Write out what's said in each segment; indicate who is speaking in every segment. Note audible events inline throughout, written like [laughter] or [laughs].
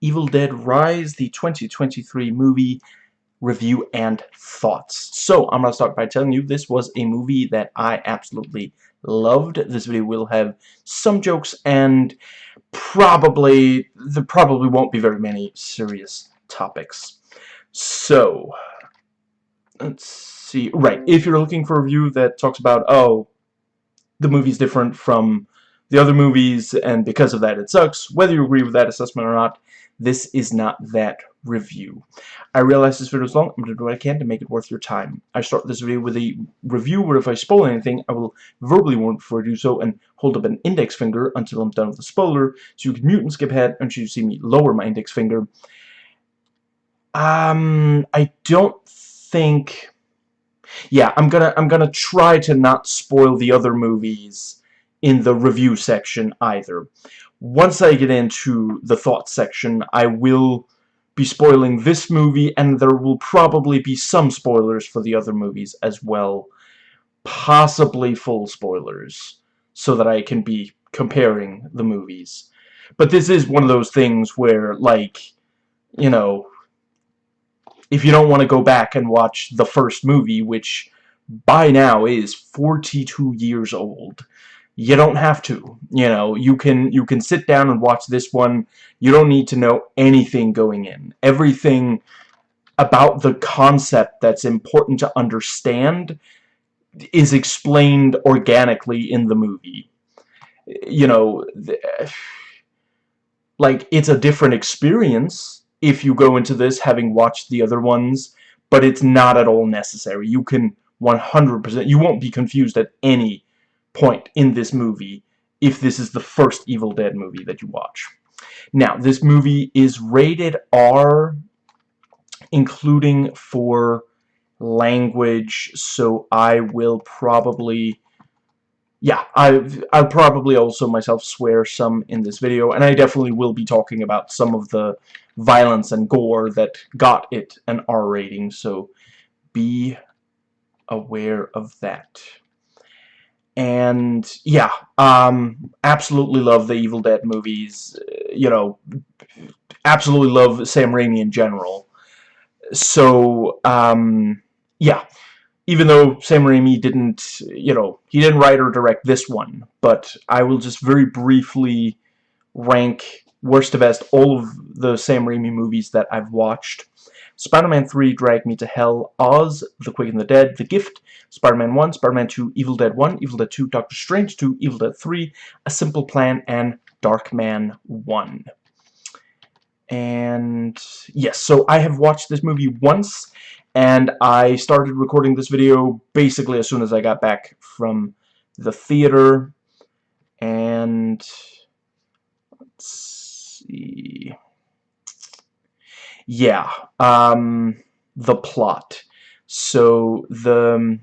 Speaker 1: Evil Dead Rise, the 2023 movie review and thoughts. So, I'm going to start by telling you this was a movie that I absolutely loved. This video will have some jokes and probably, there probably won't be very many serious topics. So, let's see. Right, if you're looking for a review that talks about, oh, the movie's different from the other movies, and because of that it sucks, whether you agree with that assessment or not, this is not that review. I realize this video is long, I'm going to do what I can to make it worth your time. I start this video with a review where if I spoil anything, I will verbally warn before I do so and hold up an index finger until I'm done with the spoiler, so you can mute and skip ahead until you see me lower my index finger. Um, I don't think... Yeah, I'm gonna I'm gonna try to not spoil the other movies in the review section either. Once I get into the thoughts section, I will be spoiling this movie, and there will probably be some spoilers for the other movies as well. Possibly full spoilers, so that I can be comparing the movies. But this is one of those things where, like, you know, if you don't want to go back and watch the first movie, which by now is 42 years old, you don't have to you know you can you can sit down and watch this one. You don't need to know anything going in. Everything about the concept that's important to understand is explained organically in the movie. You know like it's a different experience if you go into this having watched the other ones but it's not at all necessary. You can 100% you won't be confused at any point in this movie if this is the first Evil Dead movie that you watch. Now, this movie is rated R, including for language, so I will probably... Yeah, I, I'll probably also myself swear some in this video, and I definitely will be talking about some of the violence and gore that got it an R rating, so be aware of that and yeah um absolutely love the Evil Dead movies you know absolutely love Sam Raimi in general. So um yeah even though Sam Raimi didn't you know he didn't write or direct this one but I will just very briefly rank worst to best all of the Sam Raimi movies that I've watched Spider-Man 3, Drag Me to Hell, Oz, The Quick and the Dead, The Gift, Spider-Man 1, Spider-Man 2, Evil Dead 1, Evil Dead 2, Doctor Strange 2, Evil Dead 3, A Simple Plan, and Darkman 1. And yes, so I have watched this movie once, and I started recording this video basically as soon as I got back from the theater. And let's see yeah, um, the plot. So the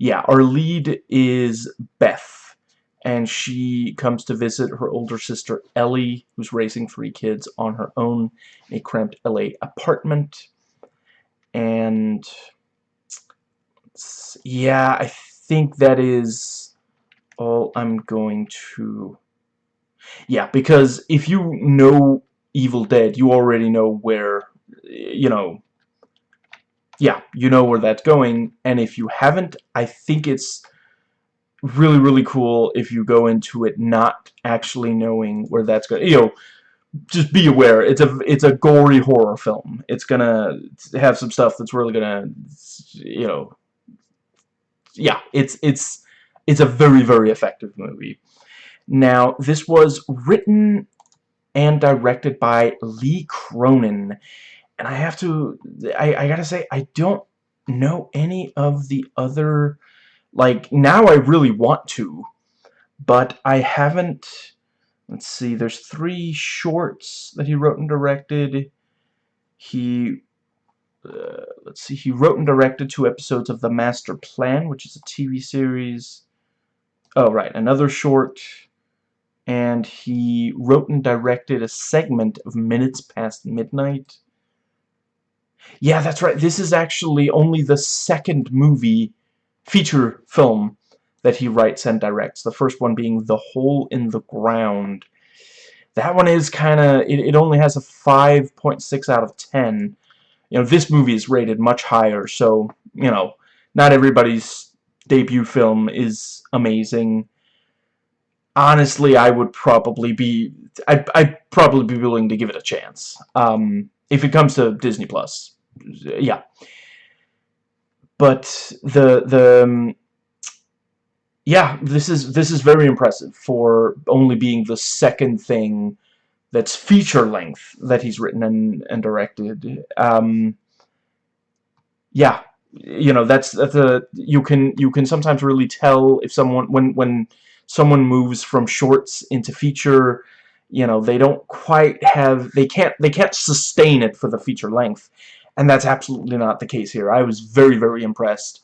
Speaker 1: yeah, our lead is Beth, and she comes to visit her older sister Ellie, who's raising three kids on her own in a cramped LA apartment. And yeah, I think that is all I'm going to yeah, because if you know Evil Dead, you already know where, you know, yeah, you know where that's going, and if you haven't, I think it's really, really cool if you go into it not actually knowing where that's going. You know, just be aware, it's a, it's a gory horror film. It's gonna have some stuff that's really gonna, you know, yeah, it's, it's, it's a very, very effective movie. Now, this was written and directed by Lee Cronin. And I have to, I, I gotta say, I don't know any of the other, like, now I really want to, but I haven't, let's see, there's three shorts that he wrote and directed. He, uh, let's see, he wrote and directed two episodes of The Master Plan, which is a TV series. Oh, right, another short and he wrote and directed a segment of Minutes Past Midnight. Yeah, that's right. This is actually only the second movie, feature film, that he writes and directs. The first one being The Hole in the Ground. that one is kind of it, it only has a 5.6 out of 10 you know this movie is rated much higher so you know not everybody's debut film is amazing honestly I would probably be I'd, I'd probably be willing to give it a chance um, if it comes to Disney Plus yeah but the the um, yeah, this is this is very impressive for only being the second thing that's feature length that he's written and and directed. Um, yeah, you know that's that's a you can you can sometimes really tell if someone when when someone moves from shorts into feature you know they don't quite have they can't they can't sustain it for the feature length. And that's absolutely not the case here. I was very very impressed.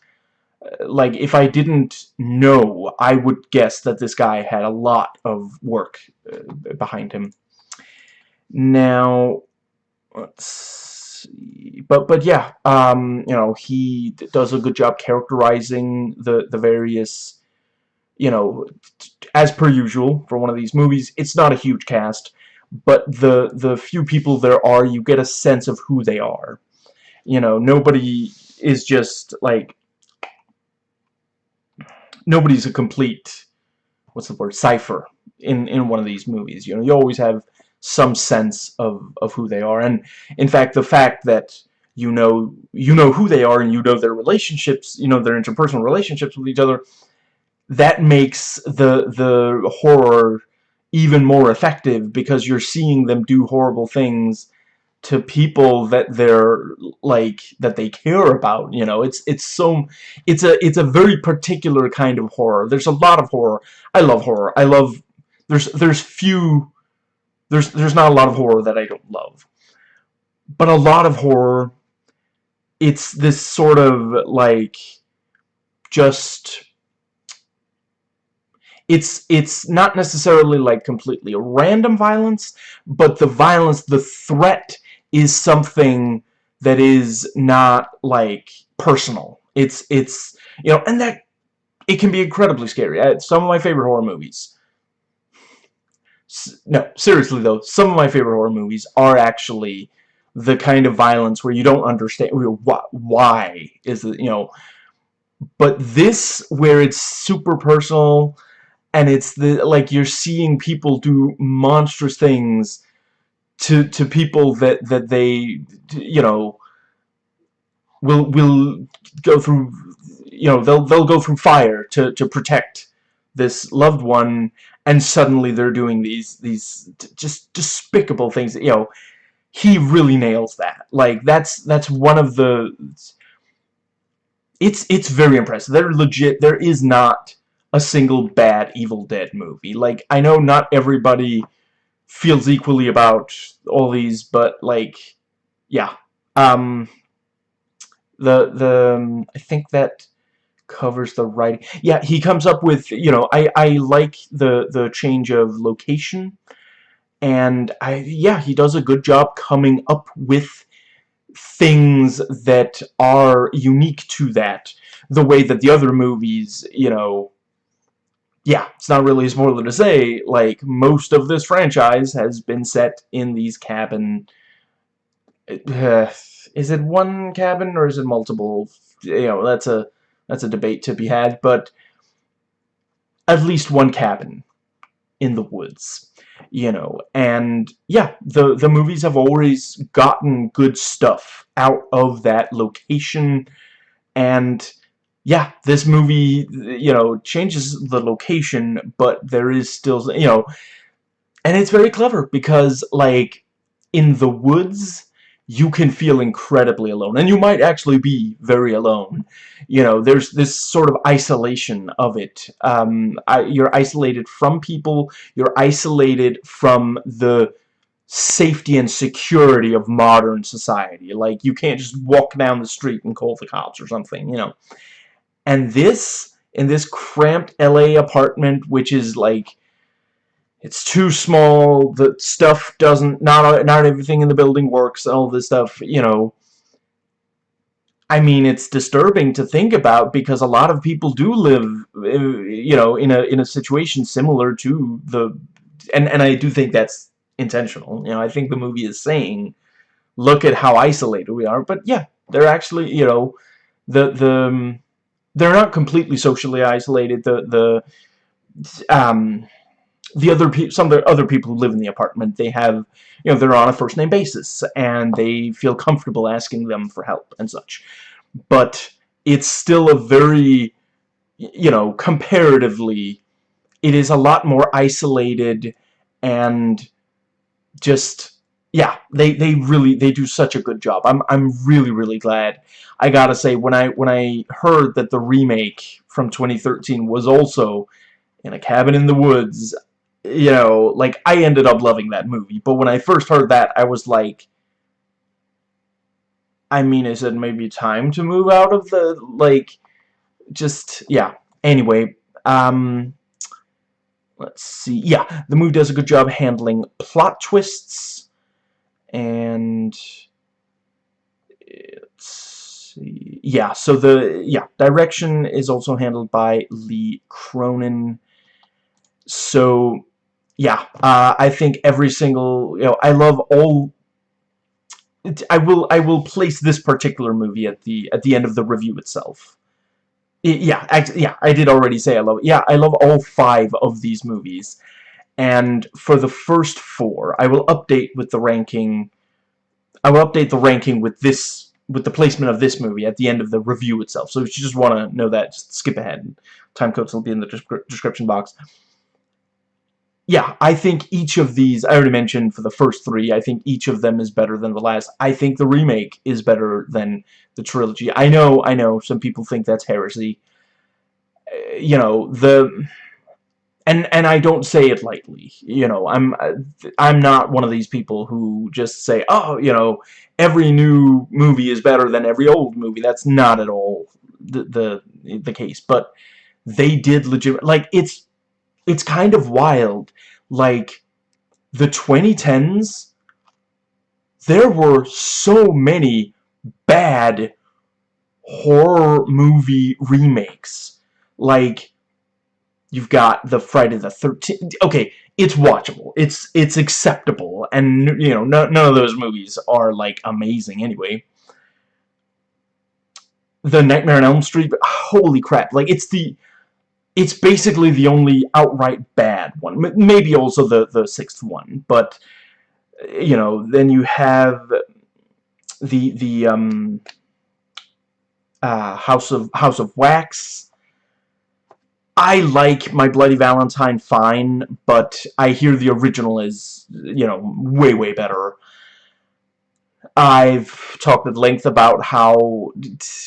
Speaker 1: Like if I didn't know I would guess that this guy had a lot of work uh, behind him. Now let's see but but yeah um you know he does a good job characterizing the the various you know as per usual for one of these movies it's not a huge cast but the the few people there are you get a sense of who they are. You know nobody is just like nobody's a complete what's the word cipher in in one of these movies. You know you always have some sense of of who they are. And in fact the fact that you know you know who they are and you know their relationships you know their interpersonal relationships with each other that makes the the horror even more effective because you're seeing them do horrible things to people that they're like that they care about you know? It's it's so it's a it's a very particular kind of horror. There's a lot of horror. I love horror. I love there's there's few there's there's not a lot of horror that I don't love. But a lot of horror it's this sort of like just it's it's not necessarily like completely random violence but the violence the threat is something that is not like personal. It's it's you know, and that it can be incredibly scary. some of my favorite horror movies. No, seriously though, some of my favorite horror movies are actually the kind of violence where you don't understand why is it, you know, but this where it's super personal and it's the like you're seeing people do monstrous things to to people that that they you know will will go through you know they'll they'll go through fire to to protect this loved one and suddenly they're doing these these just despicable things you know. He really nails that. Like that's that's one of the it's it's very impressive. They're legit there is not a single bad Evil Dead movie like I know not everybody feels equally about all these, but like, yeah. Um, the the um, I think that covers the writing. Yeah, he comes up with you know I I like the the change of location, and I yeah he does a good job coming up with things that are unique to that the way that the other movies you know yeah, it's not really a spoiler to say, like, most of this franchise has been set in these cabin... [sighs] Is it one cabin or is it multiple? You know, that's a that's a debate to be had, but at least one cabin in the woods, you know. And yeah, the the movies have always gotten good stuff out of that location and yeah, this movie, you know, changes the location, but there is still, you know, and it's very clever because, like, in the woods, you can feel incredibly alone, and you might actually be very alone. You know, there's this sort of isolation of it. Um, I, you're isolated from people, you're isolated from the safety and security of modern society. Like, you can't just walk down the street and call the cops or something, you know. And this, in this cramped LA apartment, which is like, it's too small, the stuff doesn't, not, not everything in the building works, all this stuff, you know. I mean, it's disturbing to think about because a lot of people do live, uh, you know, in a in a situation similar to the, and and I do think that's intentional. You know, I think the movie is saying, look at how isolated we are. But yeah, they're actually, you know, the the they're not completely socially isolated. The the um the other people, some of the other people who live in the apartment, they have, you know, they're on a first name basis and they feel comfortable asking them for help and such. But it's still a very, you know, comparatively, it is a lot more isolated and just yeah they they really they do such a good job. I'm i'm really really glad. I gotta say when i when i heard that the remake from 2013 was also in a cabin in the woods you know like i ended up loving that movie. But when i first heard that i was like i mean is it maybe time to move out of the like just yeah. Anyway um let's see. Yeah the movie does a good job handling plot twists and see yeah so the yeah direction is also handled by Lee Cronin so yeah uh, I think every single you know I love all I will I will place this particular movie at the at the end of the review itself yeah, I, yeah, I did already say I love. Yeah, I love all five of these movies. And for the first four, I will update with the ranking. I will update the ranking with this, with the placement of this movie at the end of the review itself. So if you just want to know that, just skip ahead. Time codes will be in the description box yeah, I think each of these, I already mentioned for the first three, I think each of them is better than the last. I think the remake is better than the trilogy. I know, I know, some people think that's heresy. Uh, you know, the... And, and I don't say it lightly, you know, I'm I'm not one of these people who just say, oh, you know, every new movie is better than every old movie. That's not at all the, the, the case, but they did legit, like, it's it's kind of wild. Like, the 2010s, there were so many bad horror movie remakes. Like, you've got the Friday the 13th. Okay, it's watchable. It's it's acceptable. And, you know, no, none of those movies are, like, amazing anyway. The Nightmare on Elm Street, holy crap. Like, it's the it's basically the only outright bad one. Maybe also the, the sixth one, but, you know, then you have the, the, um, uh, House of, House of Wax. I like My Bloody Valentine fine, but I hear the original is, you know, way, way better. I've talked at length about how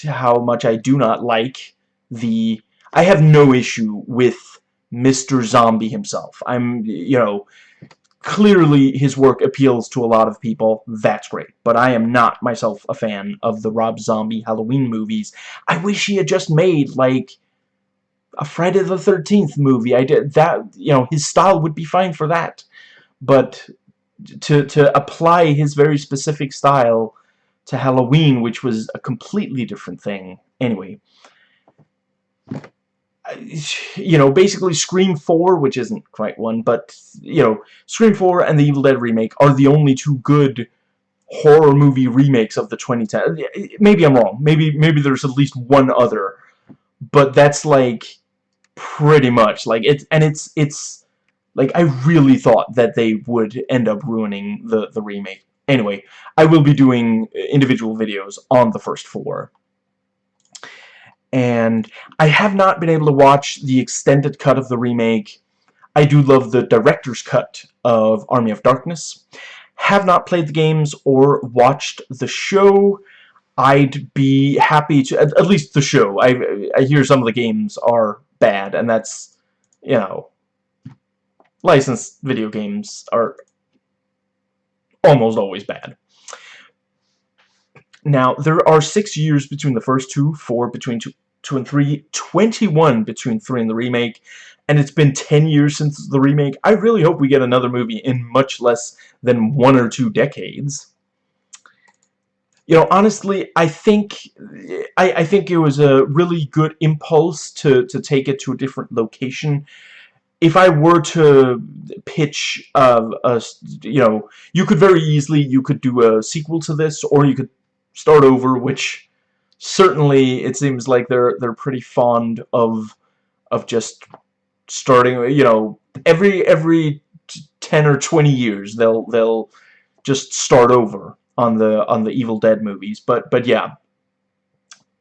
Speaker 1: how much I do not like the I have no issue with Mr. Zombie himself. I'm, you know, clearly his work appeals to a lot of people. That's great. But I am not myself a fan of the Rob Zombie Halloween movies. I wish he had just made, like, a Friday the 13th movie. I did that, you know, his style would be fine for that. But to, to apply his very specific style to Halloween, which was a completely different thing. Anyway, you know, basically Scream 4, which isn't quite one, but, you know, Scream 4 and the Evil Dead remake are the only two good horror movie remakes of the 2010. Maybe I'm wrong. Maybe maybe there's at least one other. But that's like pretty much like it's and it's it's like I really thought that they would end up ruining the the remake. Anyway, I will be doing uh, individual videos on the first four and I have not been able to watch the extended cut of the remake. I do love the director's cut of Army of Darkness. Have not played the games or watched the show. I'd be happy to, at, at least the show. I, I hear some of the games are bad, and that's, you know, licensed video games are almost always bad. Now, there are six years between the first two, four between two, 2 and 3, 21 between 3 and the remake, and it's been 10 years since the remake. I really hope we get another movie in much less than one or two decades. You know, honestly, I think I, I think it was a really good impulse to, to take it to a different location. if I were to pitch uh, a, you know, you could very easily, you could do a sequel to this, or you could start over, which certainly it seems like they're they're pretty fond of of just starting, you know, every every 10 or 20 years they'll they'll just start over on the on the Evil Dead movies. But but yeah,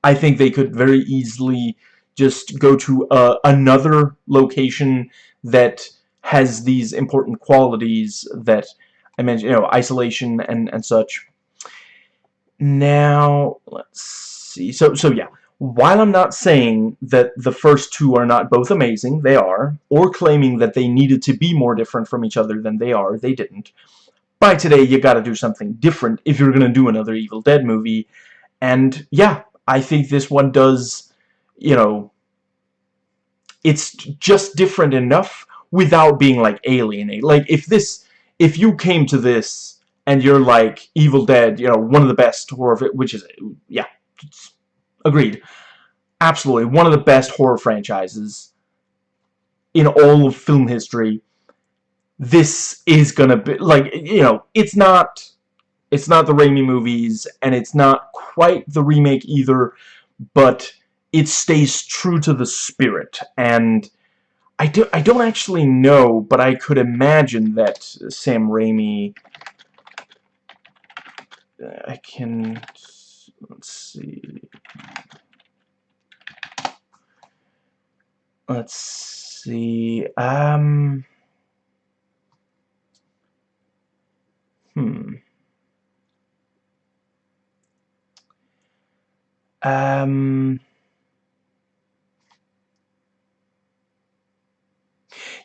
Speaker 1: I think they could very easily just go to uh, another location that has these important qualities that I mentioned, you know, isolation and, and such. Now, let's see. So, so yeah, while I'm not saying that the first two are not both amazing, they are, or claiming that they needed to be more different from each other than they are, they didn't. By today, you gotta do something different if you're gonna do another Evil Dead movie. And, yeah, I think this one does, you know, it's just different enough without being like alienate. Like if this, if you came to this and you're like Evil Dead, you know, one of the best horror, which is yeah, agreed, absolutely one of the best horror franchises in all of film history. This is gonna be like you know, it's not. It's not the Raimi movies, and it's not quite the remake either, but it stays true to the spirit and I, do, I don't actually know but I could imagine that Sam Raimi I can let's see let's see um hmm um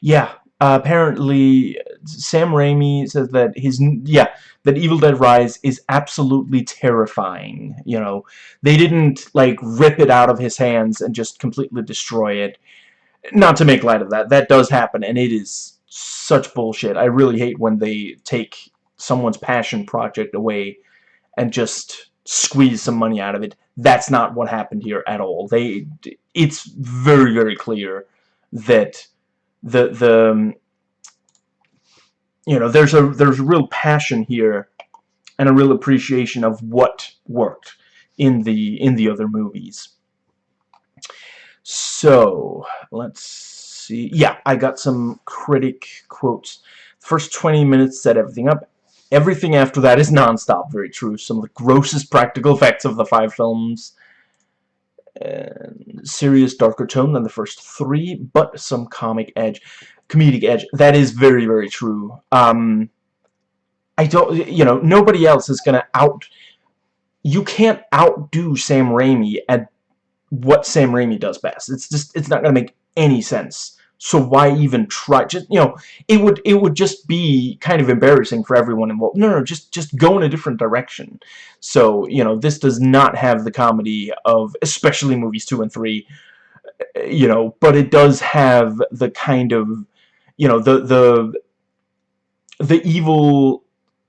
Speaker 1: Yeah, uh, apparently Sam Raimi says that his yeah that Evil Dead Rise is absolutely terrifying. You know, they didn't like rip it out of his hands and just completely destroy it. Not to make light of that, that does happen, and it is such bullshit. I really hate when they take someone's passion project away and just squeeze some money out of it. That's not what happened here at all. They, it's very very clear that the the um, you know there's a there's a real passion here and a real appreciation of what worked in the in the other movies so let's see yeah I got some critic quotes first 20 minutes set everything up everything after that is non-stop very true some of the grossest practical effects of the five films and serious darker tone than the first three, but some comic edge, comedic edge. That is very, very true. Um, I don't, you know, nobody else is gonna out. You can't outdo Sam Raimi at what Sam Raimi does best. It's just, it's not gonna make any sense so why even try? Just you know it would it would just be kind of embarrassing for everyone involved. No no just just go in a different direction. So you know this does not have the comedy of especially movies two and three you know but it does have the kind of you know the the the evil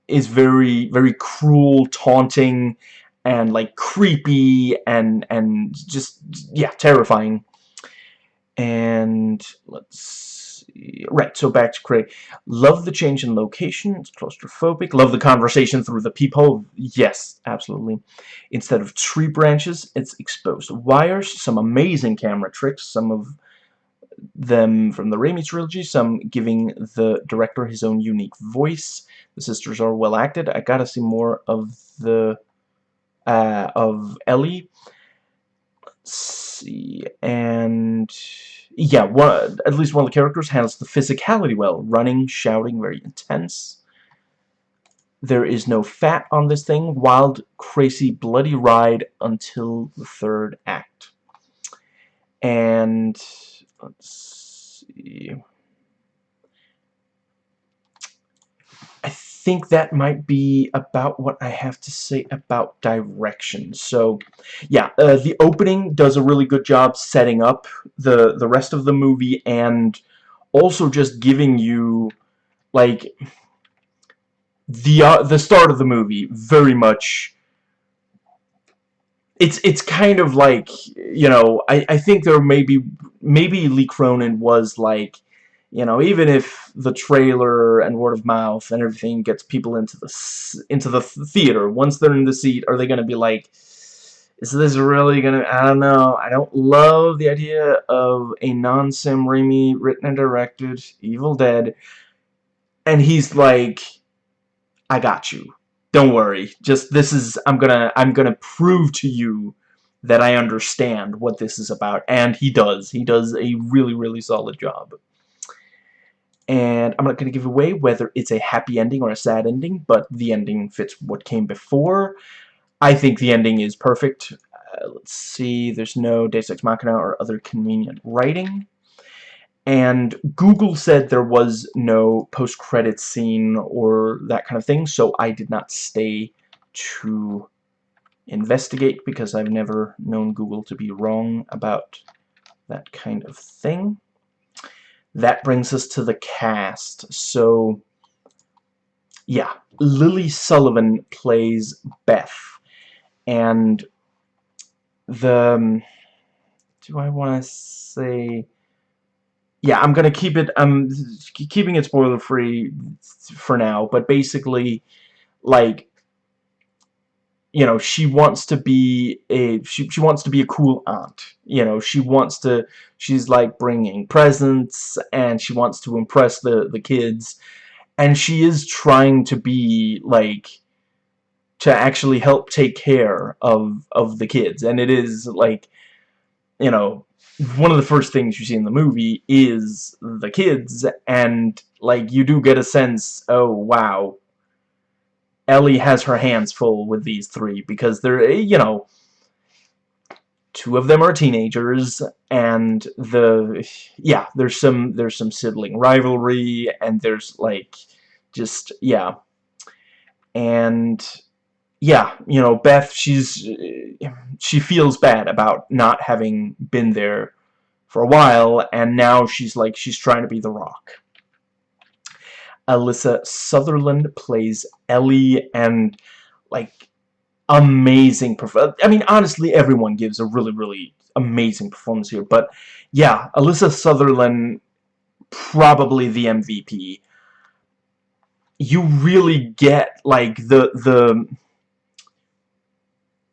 Speaker 1: is very very cruel taunting and like creepy and and just yeah terrifying and let's see. Right, so back to Craig. Love the change in location. It's claustrophobic. Love the conversation through the peephole. Yes, absolutely. Instead of tree branches, it's exposed wires. Some amazing camera tricks. Some of them from the Raimi trilogy. Some giving the director his own unique voice. The sisters are well acted. I gotta see more of the uh, of Ellie. See, and yeah, one, at least one of the characters handles the physicality well. Running, shouting, very intense. There is no fat on this thing. Wild, crazy, bloody ride until the third act. And let's see. Think that might be about what I have to say about direction. So, yeah, uh, the opening does a really good job setting up the the rest of the movie and also just giving you like the uh, the start of the movie very much it's it's kind of like you know I I think there maybe maybe Lee Cronin was like you know, even if the trailer and word of mouth and everything gets people into the into the theater, once they're in the seat, are they going to be like, is this really going to, I don't know, I don't love the idea of a non-Sam Raimi written and directed Evil Dead, and he's like, I got you. Don't worry. Just, this is, I'm gonna, I'm gonna prove to you that I understand what this is about, and he does. He does a really, really solid job and I'm not going to give away whether it's a happy ending or a sad ending, but the ending fits what came before. I think the ending is perfect. Uh, let's see, there's no Deus Ex Machina or other convenient writing. And Google said there was no post-credits scene or that kind of thing, so I did not stay to investigate because I've never known Google to be wrong about that kind of thing that brings us to the cast. So, yeah, Lily Sullivan plays Beth. And the... Um, do I want to say... Yeah, I'm going to keep it... I'm keeping it spoiler-free for now. But basically, like, you know she wants to be a she, she wants to be a cool aunt you know she wants to she's like bringing presents and she wants to impress the the kids. And she is trying to be like to actually help take care of of the kids. And it is like you know one of the first things you see in the movie is the kids. And like you do get a sense oh wow Ellie has her hands full with these three because they're, eh, you know, two of them are teenagers and the yeah there's some there's some sibling rivalry and there's like just yeah. And yeah you know Beth she's eh, she feels bad about not having been there for a while and now she's like she's trying to be the rock Alyssa Sutherland plays Ellie and like amazing performance. I mean honestly everyone gives a really really amazing performance here but yeah Alyssa Sutherland probably the MVP you really get like the the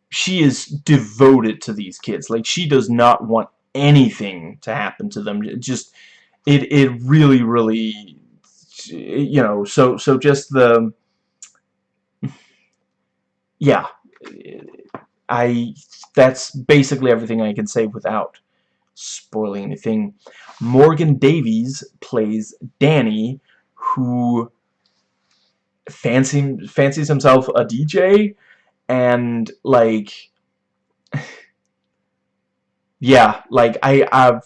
Speaker 1: she is devoted to these kids like she does not want anything to happen to them it just it it really really you know, so so just the yeah, I that's basically everything I can say without spoiling anything. Morgan Davies plays Danny, who fancy, fancies himself a DJ, and like, [laughs] yeah, like I, I've,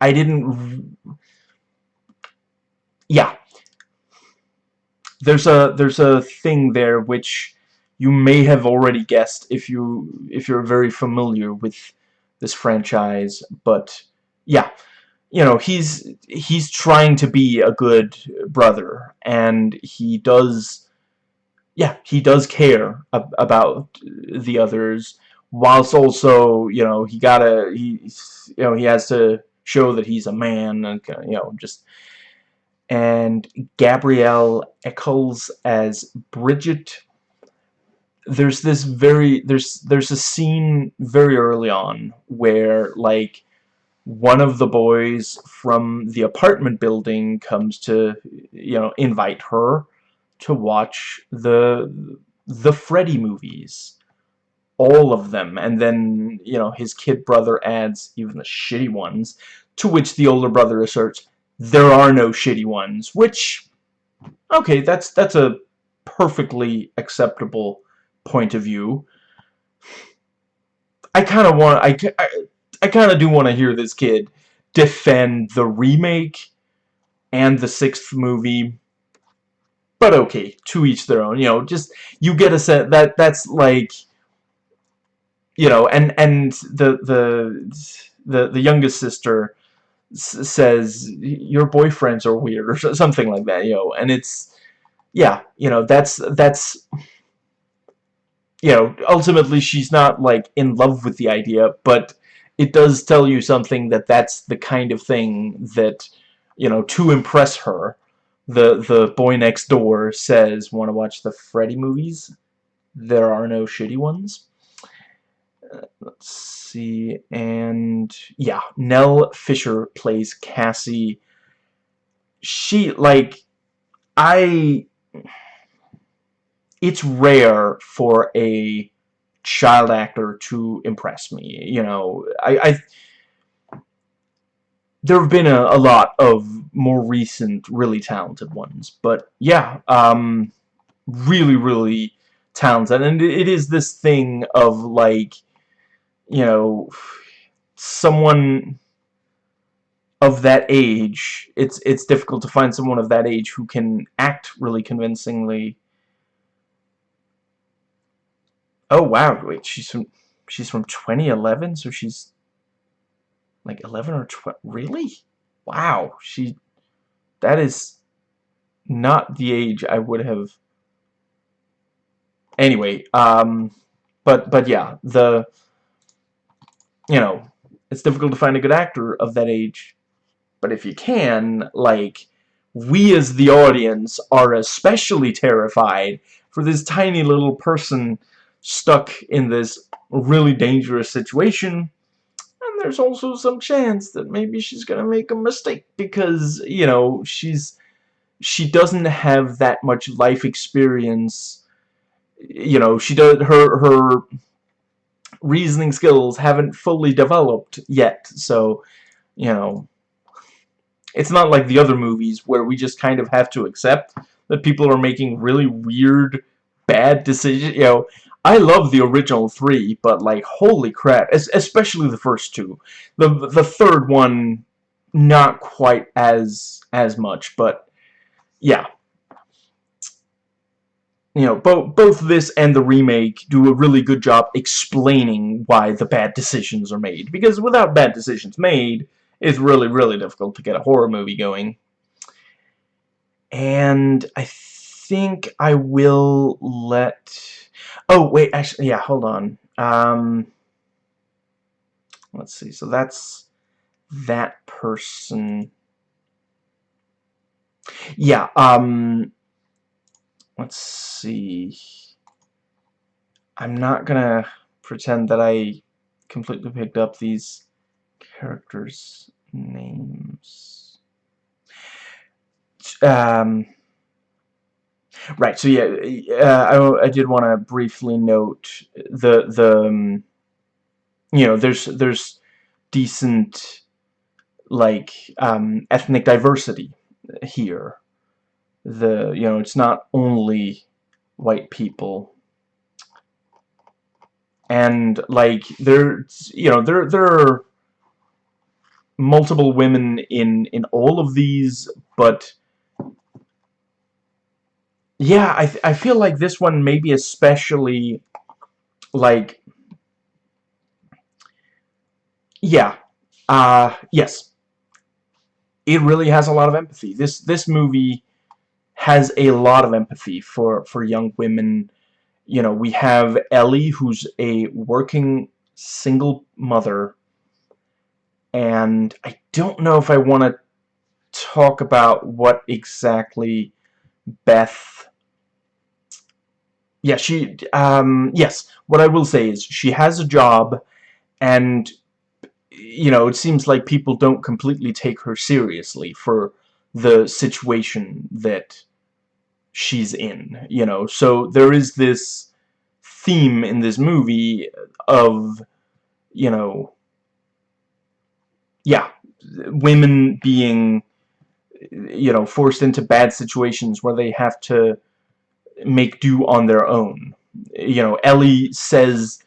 Speaker 1: I didn't, yeah, there's a there's a thing there which you may have already guessed if you if you're very familiar with this franchise but yeah you know he's he's trying to be a good brother and he does yeah he does care ab about the others whilst also you know he gotta he you know he has to show that he's a man and you know just and Gabrielle Echols as Bridget. There's this very there's there's a scene very early on where like one of the boys from the apartment building comes to you know invite her to watch the the Freddy movies all of them and then you know his kid brother adds even the shitty ones to which the older brother asserts there are no shitty ones, which, okay, that's that's a perfectly acceptable point of view. I kind of want, I, I, I kind of do want to hear this kid defend the remake and the sixth movie, but okay, to each their own, you know, just, you get a sense, that, that's like, you know, and, and the, the, the, the youngest sister, says your boyfriends are weird or something like that you know and it's yeah you know that's that's you know ultimately she's not like in love with the idea but it does tell you something that that's the kind of thing that you know, to impress her, the the boy next door says, "Want to watch the Freddy movies? There are no shitty ones." Let's see, and yeah, Nell Fisher plays Kassie. She like I. It's rare for a child actor to impress me. You know, I, I there have been a, a lot of more recent, really talented ones, but yeah, um, really, really talented, and it is this thing of like, you know, someone of that age, it's it's difficult to find someone of that age who can act really convincingly Oh wow, wait, she's from she's from 2011, so she's like 11 or 12. Really? Wow, she that is not the age I would have. Anyway, um, but but yeah, the you know it's difficult to find a good actor of that age, but if you can, like we as the audience are especially terrified for this tiny little person stuck in this really dangerous situation. And there's also some chance that maybe she's gonna make a mistake because you know she's she doesn't have that much life experience. You know she does her her reasoning skills haven't fully developed yet so you know it's not like the other movies where we just kind of have to accept that people are making really weird bad decisions you know I love the original three, but like, holy crap, especially the first two. The the third one, not quite as as much, but yeah. You know, both both this and the remake do a really good job explaining why the bad decisions are made. Because without bad decisions made, it's really, really difficult to get a horror movie going. And I think I will let Oh, wait, actually, yeah, hold on. Um, let's see, so that's that person. Yeah, um, let's see. I'm not gonna pretend that I completely picked up these characters' names. Um, Right. So yeah, uh, I, I did want to briefly note the the um, you know there's there's decent like um, ethnic diversity here. The you know it's not only white people and like there you know there there are multiple women in in all of these but yeah, I, I feel like this one maybe especially, like, yeah, uh, yes, it really has a lot of empathy. This this movie has a lot of empathy for for young women. You know, we have Ellie, who's a working single mother, and I don't know if I want to talk about what exactly Beth yeah, she, um, yes, what I will say is she has a job and, you know, it seems like people don't completely take her seriously for the situation that she's in, you know, so there is this theme in this movie of, you know, yeah, women being, you know, forced into bad situations where they have to make do on their own. You know, Ellie says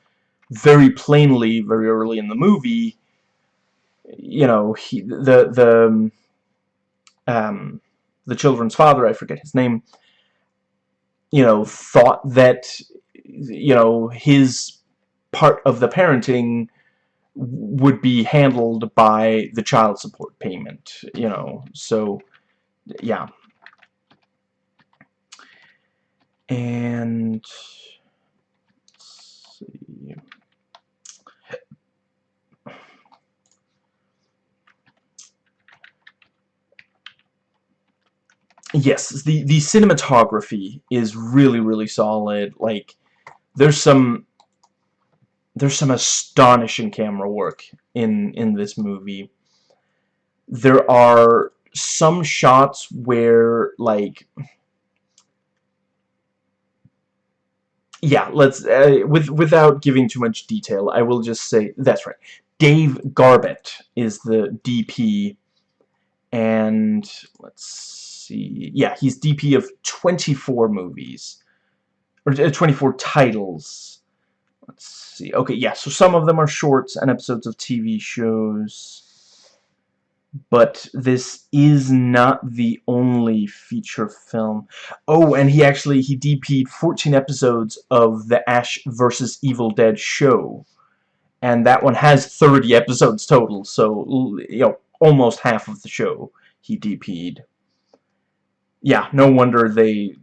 Speaker 1: very plainly, very early in the movie, you know, he, the the um, the children's father, I forget his name, you know, thought that you know his part of the parenting would be handled by the child support payment, you know, so yeah. And see. Yes, the the cinematography is really really solid. Like there's some there's some astonishing camera work in in this movie. There are some shots where like yeah, let's uh, with without giving too much detail, I will just say that's right. Dave Garbett is the DP and let's see. Yeah, he's DP of 24 movies or uh, 24 titles. Let's see. Okay, yeah, so some of them are shorts and episodes of TV shows but this is not the only feature film. Oh, and he actually, he DP'd 14 episodes of the Ash vs. Evil Dead show. And that one has 30 episodes total, so, you know, almost half of the show he DP'd. Yeah, no wonder they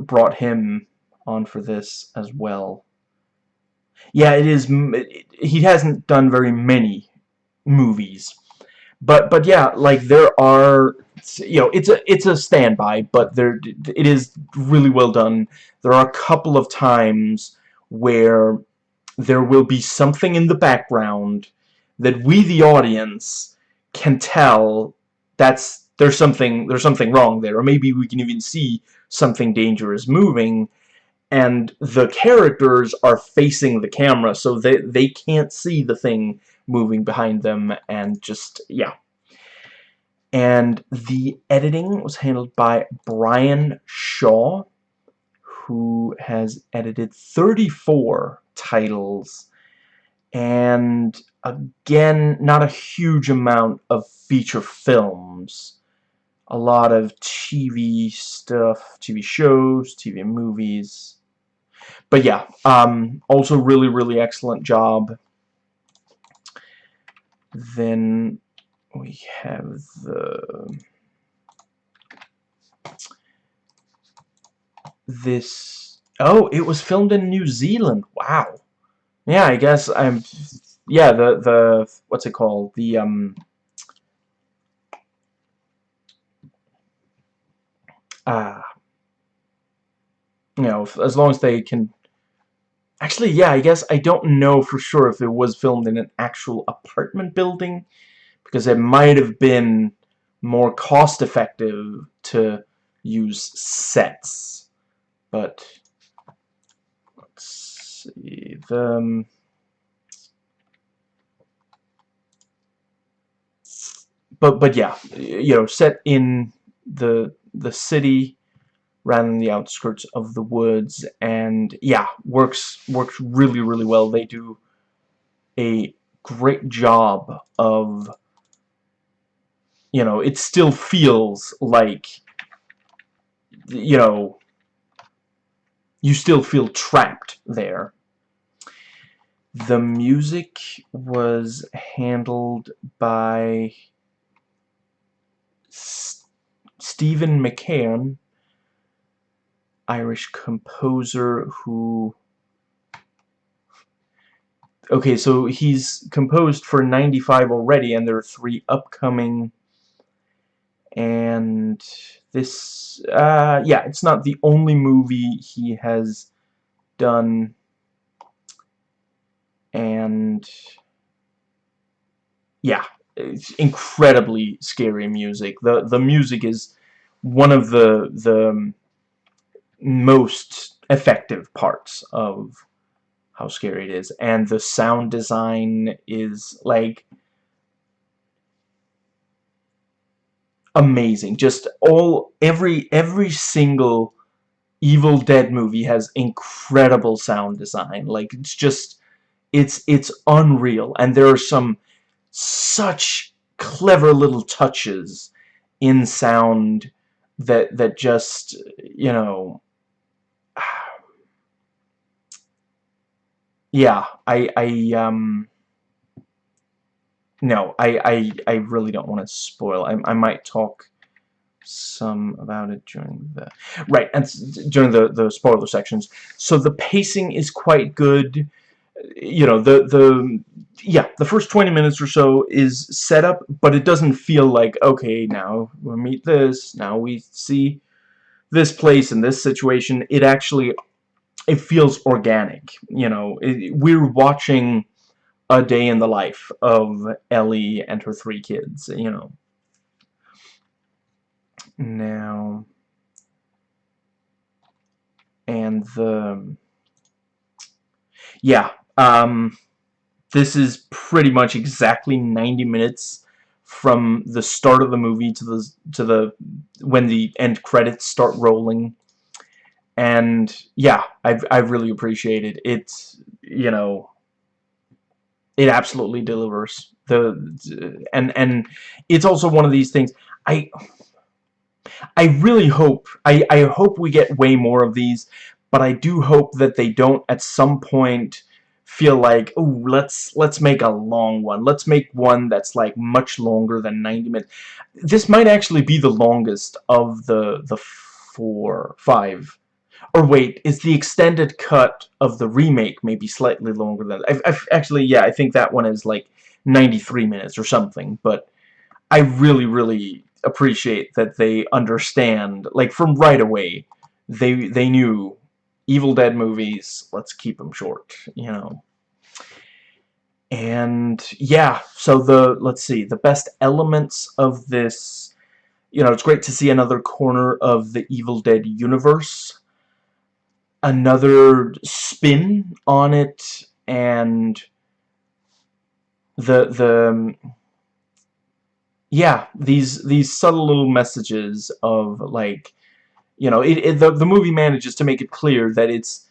Speaker 1: brought him on for this as well. Yeah, it is, he hasn't done very many movies but but yeah like there are you know it's a it's a standby but there it is really well done there are a couple of times where there will be something in the background that we the audience can tell that's there's something there's something wrong there or maybe we can even see something dangerous moving and the characters are facing the camera so they they can't see the thing moving behind them and just yeah. And the editing was handled by Bryan Shaw who has edited 34 titles. And again not a huge amount of feature films a lot of TV stuff TV shows TV movies. But yeah um, also really really excellent job. Then we have the this oh it was filmed in New Zealand. Wow. Yeah I guess I'm yeah the the what's it called? The um uh, you know as long as they can actually yeah I guess I don't know for sure if it was filmed in an actual apartment building because it might have been more cost effective to use sets. But let's see the um, but but yeah you know set in the the city rather than the outskirts of the woods and yeah works works really really well they do a great job of you know, it still feels like, you know, you still feel trapped there. The music was handled by Stephen McKeon, Irish composer who okay so he's composed for 95 already and there are three upcoming. And this uh, yeah it's not the only movie he has done. And yeah it's incredibly scary music the the music is one of the the um, most effective parts of how scary it is and the sound design is like amazing. Just all every every single Evil Dead movie has incredible sound design. Like it's just it's it's unreal and there are some such clever little touches in sound that that just you know [sighs] yeah I I um no, I, I, I really don't want to spoil. I, I might talk some about it during the right and during the the spoiler sections. So the pacing is quite good. You know the the yeah the first 20 minutes or so is set up but it doesn't feel like okay now we meet this now we see this place in this situation. It actually it feels organic you know. It, we're watching a day in the life of Ellie and her three kids you know. Now and the yeah um this is pretty much exactly 90 minutes from the start of the movie to the to the when the end credits start rolling. And yeah I I really appreciate it. It's you know it absolutely delivers. The and and it's also one of these things I I really hope I I hope we get way more of these but I do hope that they don't at some point feel like, oh, let's let's make a long one. Let's make one that's like much longer than 90 minutes. This might actually be the longest of the the four, five. Or wait, is the extended cut of the remake maybe slightly longer than... I've, I've, actually, yeah, I think that one is like 93 minutes or something, but I really, really appreciate that they understand, like, from right away, they, they knew Evil Dead movies, let's keep them short, you know. And yeah, so the, let's see, the best elements of this, you know, it's great to see another corner of the Evil Dead universe. Another spin on it, and the, the, yeah, these, these subtle little messages of, like, you know, it, it, the, the movie manages to make it clear that it's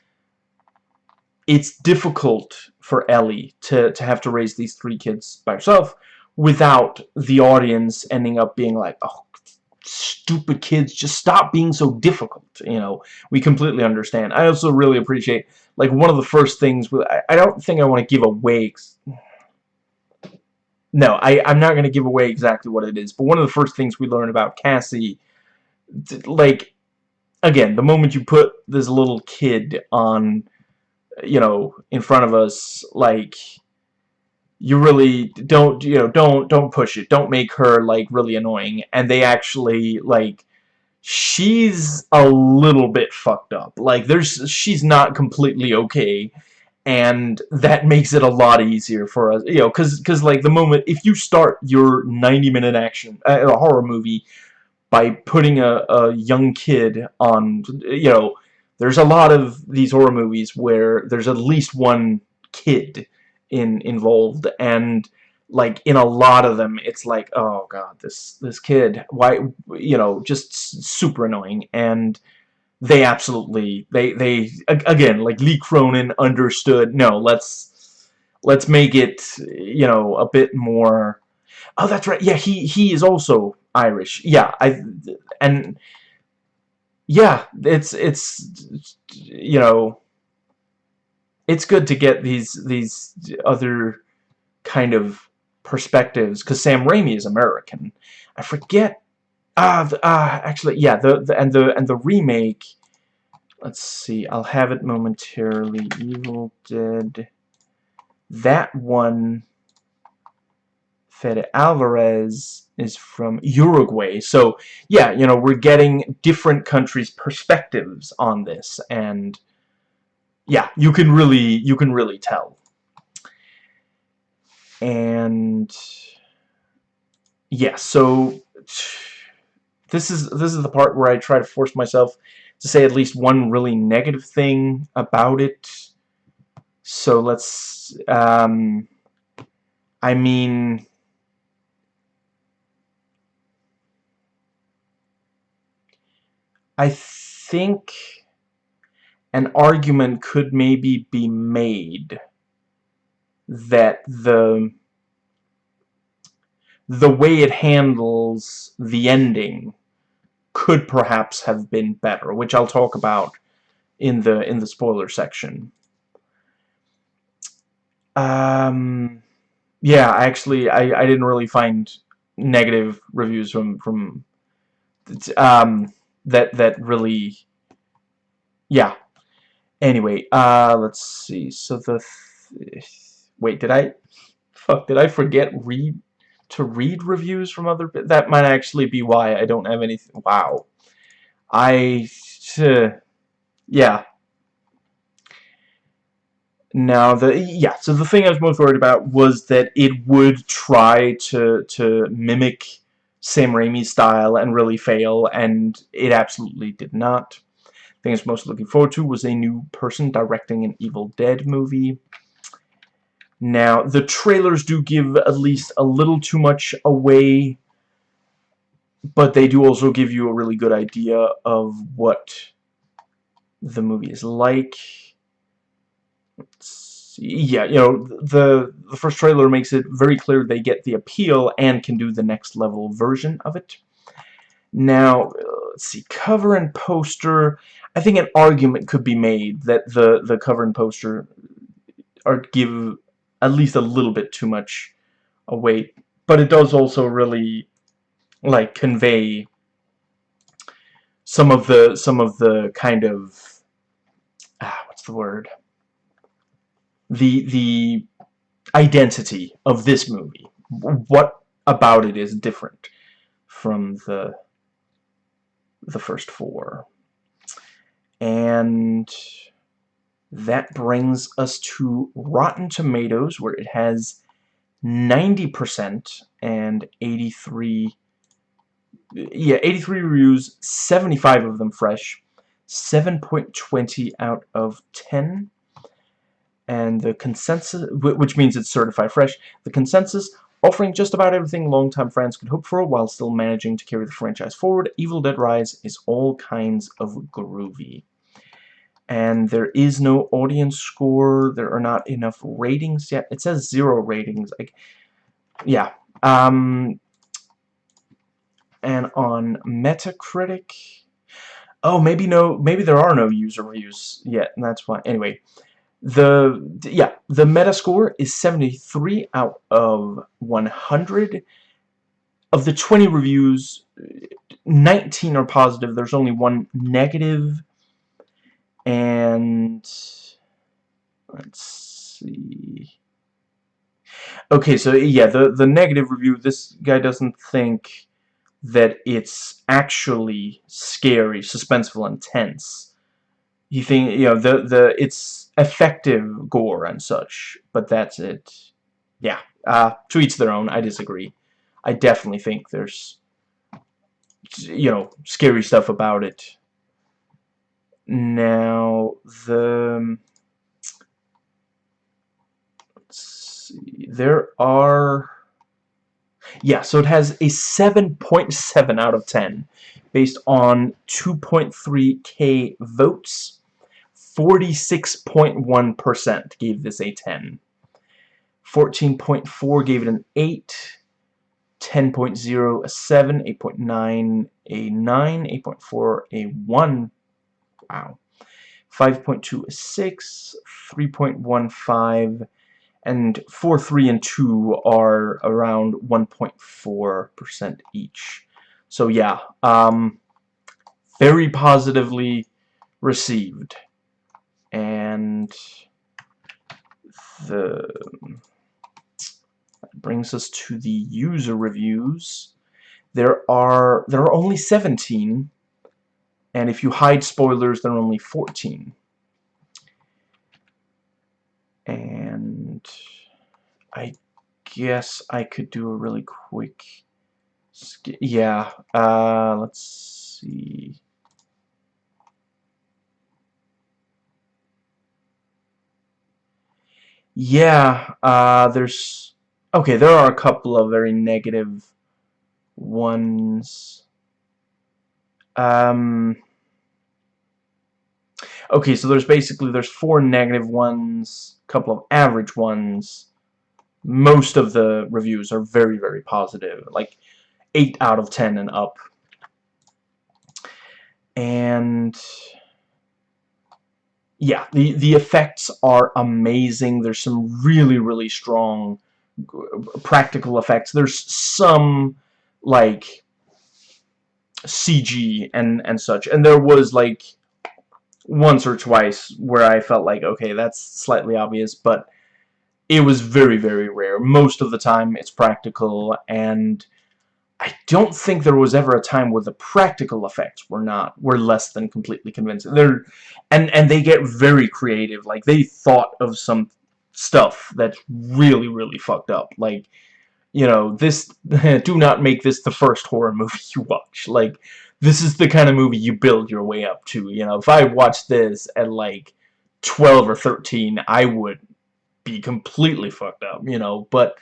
Speaker 1: it's difficult for Ellie to, to have to raise these three kids by herself without the audience ending up being like, oh, stupid kids, just stop being so difficult, you know. We completely understand. I also really appreciate, like, one of the first things, I, I don't think I want to give away, no, I, I'm not going to give away exactly what it is, but one of the first things we learn about Kassie, like, again, the moment you put this little kid on, you know, in front of us, like, you really don't, you know, don't, don't push it. Don't make her, like, really annoying. And they actually, like, she's a little bit fucked up. Like, there's, she's not completely okay. And that makes it a lot easier for us, you know, because, because like, the moment, if you start your 90-minute action, uh, a horror movie by putting a, a young kid on, you know, there's a lot of these horror movies where there's at least one kid in involved and like in a lot of them it's like oh god this this kid why you know just super annoying. And they absolutely they they again like Lee Cronin understood no let's let's make it you know a bit more oh that's right yeah he he is also Irish. Yeah, I and yeah, it's it's you know it's good to get these these other kind of perspectives because Sam Raimi is American. I forget ah uh, uh, actually yeah the, the and the and the remake let's see I'll have it momentarily Evil Dead that one Fede Alvarez is from Uruguay. So, yeah, you know, we're getting different countries' perspectives on this, and yeah, you can really, you can really tell. And yeah, so this is this is the part where I try to force myself to say at least one really negative thing about it. So let's, um, I mean, I think an argument could maybe be made that the the way it handles the ending could perhaps have been better, which I'll talk about in the in the spoiler section. Um, yeah, actually, I I didn't really find negative reviews from from um that that really yeah anyway uh let's see so the wait, did I... Fuck, did I forget read to read reviews from other... That might actually be why I don't have anything... Wow. I... Uh, yeah. Now, the... Yeah, so the thing I was most worried about was that it would try to, to mimic Sam Raimi's style and really fail, and it absolutely did not. The thing I was most looking forward to was a new person directing an Evil Dead movie. Now, the trailers do give at least a little too much away, but they do also give you a really good idea of what the movie is like. Yeah, you know, the, the first trailer makes it very clear they get the appeal and can do the next level version of it. Now, let's see, cover and poster. I think an argument could be made that the, the cover and poster are give at least a little bit too much weight. But it does also really like convey some of the some of the kind of ah, what's the word? The the identity of this movie. What about it is different from the the first four. And that brings us to Rotten Tomatoes, where it has 90% and 83 yeah, 83 reviews, 75 of them fresh, 7.20 out of 10. And the consensus, which means it's certified fresh, the consensus offering just about everything longtime fans could hope for while still managing to carry the franchise forward. Evil Dead Rise is all kinds of groovy and there is no audience score there are not enough ratings yet it says zero ratings like yeah um and on Metacritic oh maybe no maybe there are no user reviews yet and that's why anyway the yeah the Metascore is 73 out of 100 of the 20 reviews 19 are positive. There's only one negative. negative and let's see. Okay so yeah the the negative review this guy doesn't think that it's actually scary suspenseful and tense he think you know the the it's effective gore and such but that's it. Yeah uh to each their own. I disagree. I definitely think there's you know scary stuff about it. Now, the... Let's see, there are... Yeah, so it has a 7.7 out of 10 based on 2.3k votes. 46.1% gave this a 10. 14.4 gave it an 8. 10.0 a 7. 8.9 a 9. 8.4 a 1. Wow. 5.2 is 6, 3.15, and 4, 3, and 2 are around 1.4% each. So yeah, um, very positively received. And the that brings us to the user reviews. There are there are only 17 and if you hide spoilers, there are only 14. And I guess I could do a really quick... Yeah, uh, let's see... Yeah, uh, there's... Okay, there are a couple of very negative ones. Um, okay, so there's basically there's four negative ones, a couple of average ones. Most of the reviews are very, very positive, like 8 out of 10 and up. And yeah, the, the effects are amazing. There's some really, really strong uh, practical effects. There's some, like, CG and and such and there was like once or twice where I felt like okay that's slightly obvious but it was very, very rare. Most of the time, it's practical, and I don't think there was ever a time where the practical effects were not were less than completely convincing. They're and and they get very creative. Like they thought of some stuff that's really really fucked up. Like you know this. [laughs] do not make this the first horror movie [laughs] you watch. Like this is the kind of movie you build your way up to. You know if I watched this at like 12 or 13, I would be completely fucked up. You know, but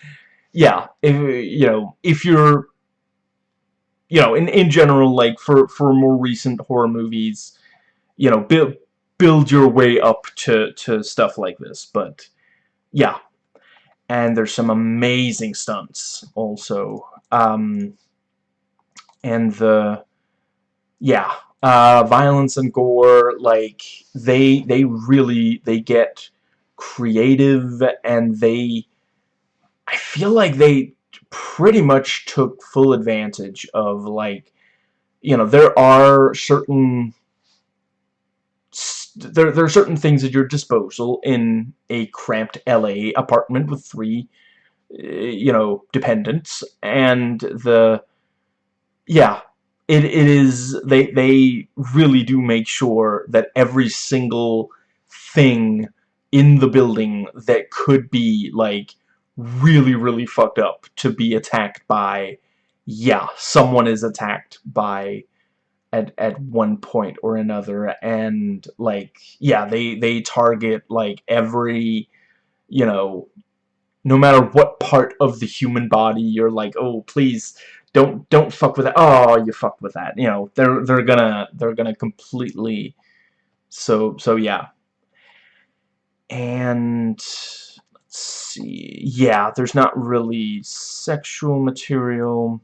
Speaker 1: yeah, if you know if you're you know, in, in general, like, for, for more recent horror movies, you know, build, build your way up to, to stuff like this, but, yeah. And there's some amazing stunts, also. Um, and the, yeah, uh, violence and gore, like, they, they really, they get creative, and they, I feel like they, pretty much took full advantage of like you know there are certain there, there are certain things at your disposal in a cramped LA apartment with three eh, you know dependents and the yeah it, it is they they really do make sure that every single thing in the building that could be like really, really fucked up to be attacked by, yeah, someone is attacked by at, at one point or another, and, like, yeah, they, they target, like, every, you know, no matter what part of the human body you're like, oh, please, don't, don't fuck with that, oh, you fucked with that, you know, they're, they're gonna, they're gonna completely, so, so, yeah. And see. Yeah, there's not really sexual material.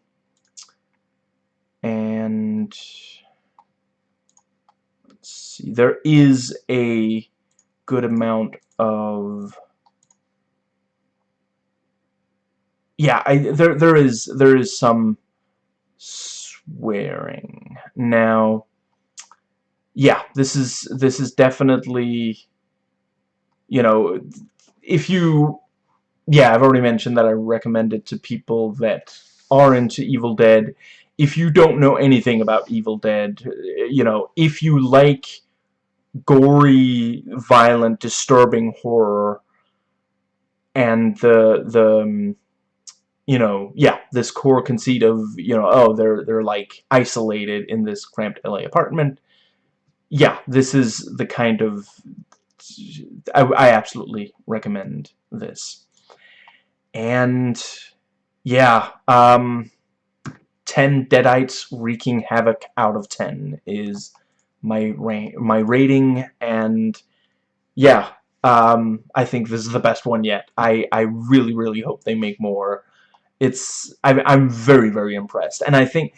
Speaker 1: And let's see. There is a good amount of yeah, I there there is there is some swearing. Now yeah, this is this is definitely you know if you yeah, I've already mentioned that I recommend it to people that are into Evil Dead. If you don't know anything about Evil Dead, you know, if you like gory, violent, disturbing horror, and the, the, um, you know, yeah, this core conceit of, you know, oh, they're, they're like isolated in this cramped LA apartment. Yeah, this is the kind of, I, I absolutely recommend this. And yeah, um, 10 Deadites wreaking havoc out of 10 is my ra my rating and yeah, um, I think this is the best one yet. I, I really, really hope they make more. It's I'm, I'm very, very impressed. And I think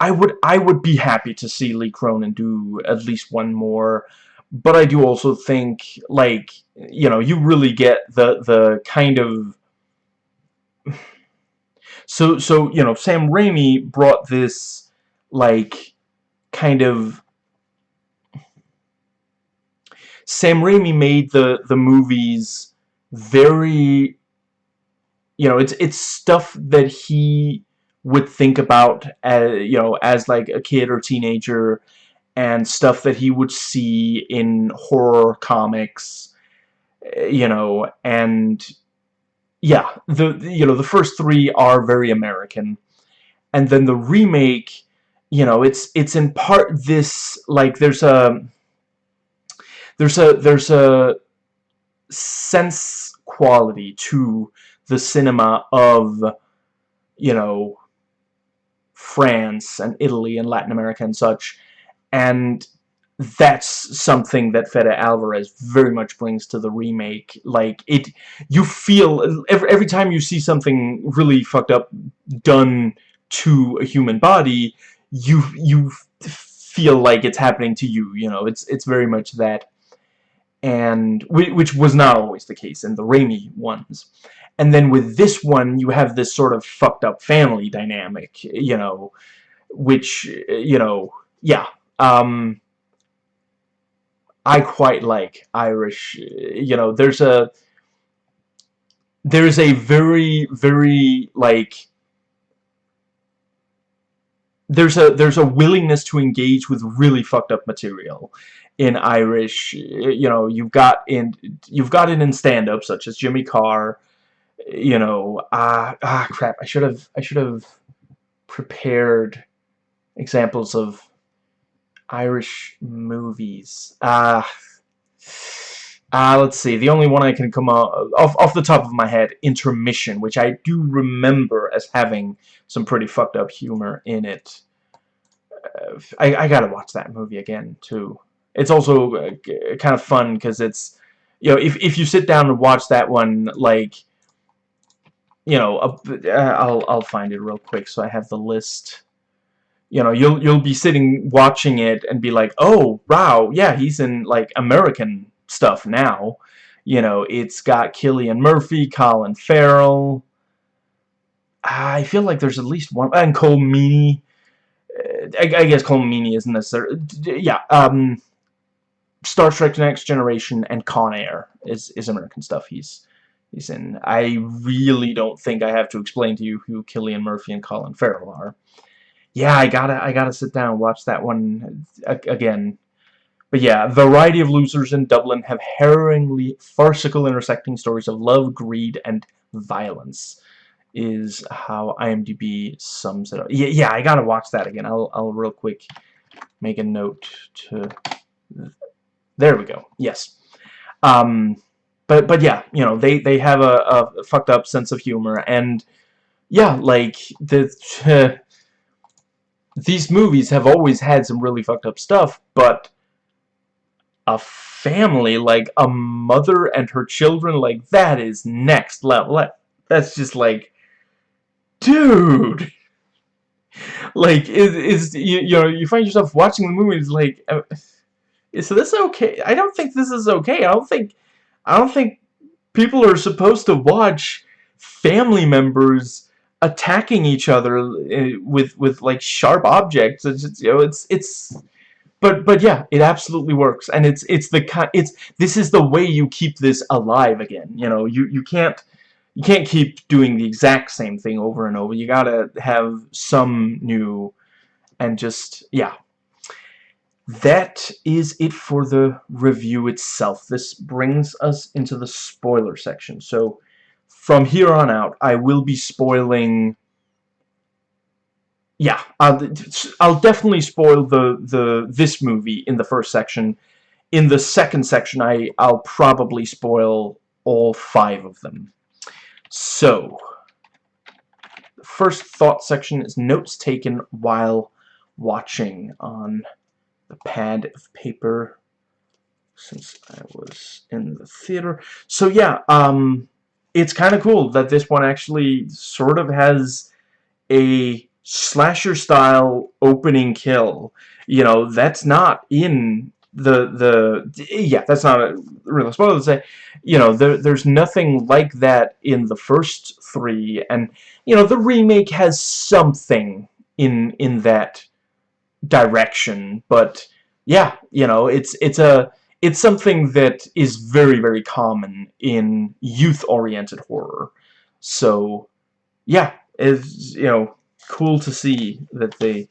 Speaker 1: I would I would be happy to see Lee Cronin do at least one more. But I do also think, like, you know, you really get the the kind of [sighs] so, so you know, Sam Raimi brought this, like, kind of... Sam Raimi made the, the movies very... You know, it's, it's stuff that he would think about, as, you know, as, like, a kid or teenager, and stuff that he would see in horror comics, eh, you know, and yeah, the you know the first three are very American, and then the remake, you know, it's it's in part this like there's a there's a there's a sense quality to the cinema of you know France and Italy and Latin America and such and that's something that Fede Alvarez very much brings to the remake. Like, it, you feel, every, every time you see something really fucked up done to a human body, you, you feel like it's happening to you, you know, it's, it's very much that. And, which was not always the case in the Raimi ones. And then with this one, you have this sort of fucked up family dynamic, you know, which, you know, yeah, um, I quite like Irish, you know, there's a, there's a very very like there's a there's a willingness to engage with really fucked up material in Irish you know you've got in you've got it in stand-up such as Jimmy Carr you know ah ah crap I should have I should have prepared examples of Irish movies ah uh, let's see. The only one I can come off, off off the top of my head, Intermission, which I do remember as having some pretty fucked up humor in it. Uh, I, I gotta watch that movie again, too. It's also uh, kind of fun, because it's, you know, if, if you sit down and watch that one, like, you know, uh, I'll, I'll find it real quick so I have the list. You know, you'll, you'll be sitting watching it and be like, oh, wow, yeah, he's in, like, American stuff now. You know, it's got Cillian Murphy, Colin Farrell. I feel like there's at least one, and Colm Meaney. Uh, I, I, guess Colm Meaney isn't necessarily, yeah, um, Star Trek Next Generation and Con Air is, is American stuff he's he's in. I really don't think I have to explain to you who Cillian Murphy and Colin Farrell are. Yeah, I gotta I gotta sit down and watch that one again. But yeah, variety of losers in Dublin have harrowingly farcical intersecting stories of love, greed, and violence is how IMDb sums it up. Yeah, yeah, I gotta watch that again. I'll, I'll real quick make a note to... There we go. Yes. Um, but, but yeah, you know, they, they have a, a fucked up sense of humor, and yeah, like, the... [laughs] These movies have always had some really fucked up stuff, but a family, like a mother and her children, like that is next level. That's just like, dude. [laughs] Like, is is you, you know you find yourself watching the movie, it's like, uh, is this okay? I don't think this is okay. I don't think, I don't think people are supposed to watch family members attacking each other uh, with with like sharp objects. It's you know it's it's but but yeah it absolutely works. And it's it's the kind it's this is the way you keep this alive again you know? You you can't you can't keep doing the exact same thing over and over. You gotta have some new and just yeah. That is it for the review itself. This brings us into the spoiler section. So from here on out I will be spoiling yeah, I'll, I'll definitely spoil the the this movie in the first section. In the second section, I I'll probably spoil all five of them. So, the first thought section is notes taken while watching on the pad of paper since I was in the theater. So yeah, um, it's kind of cool that this one actually sort of has a slasher style opening kill. You know that's not in the the yeah that's not a real spoiler to say. You know there, there's nothing like that in the first three and you know the remake has something in in that direction but yeah you know it's it's a it's something that is very very common in youth oriented horror. So yeah it's, you know cool to see that they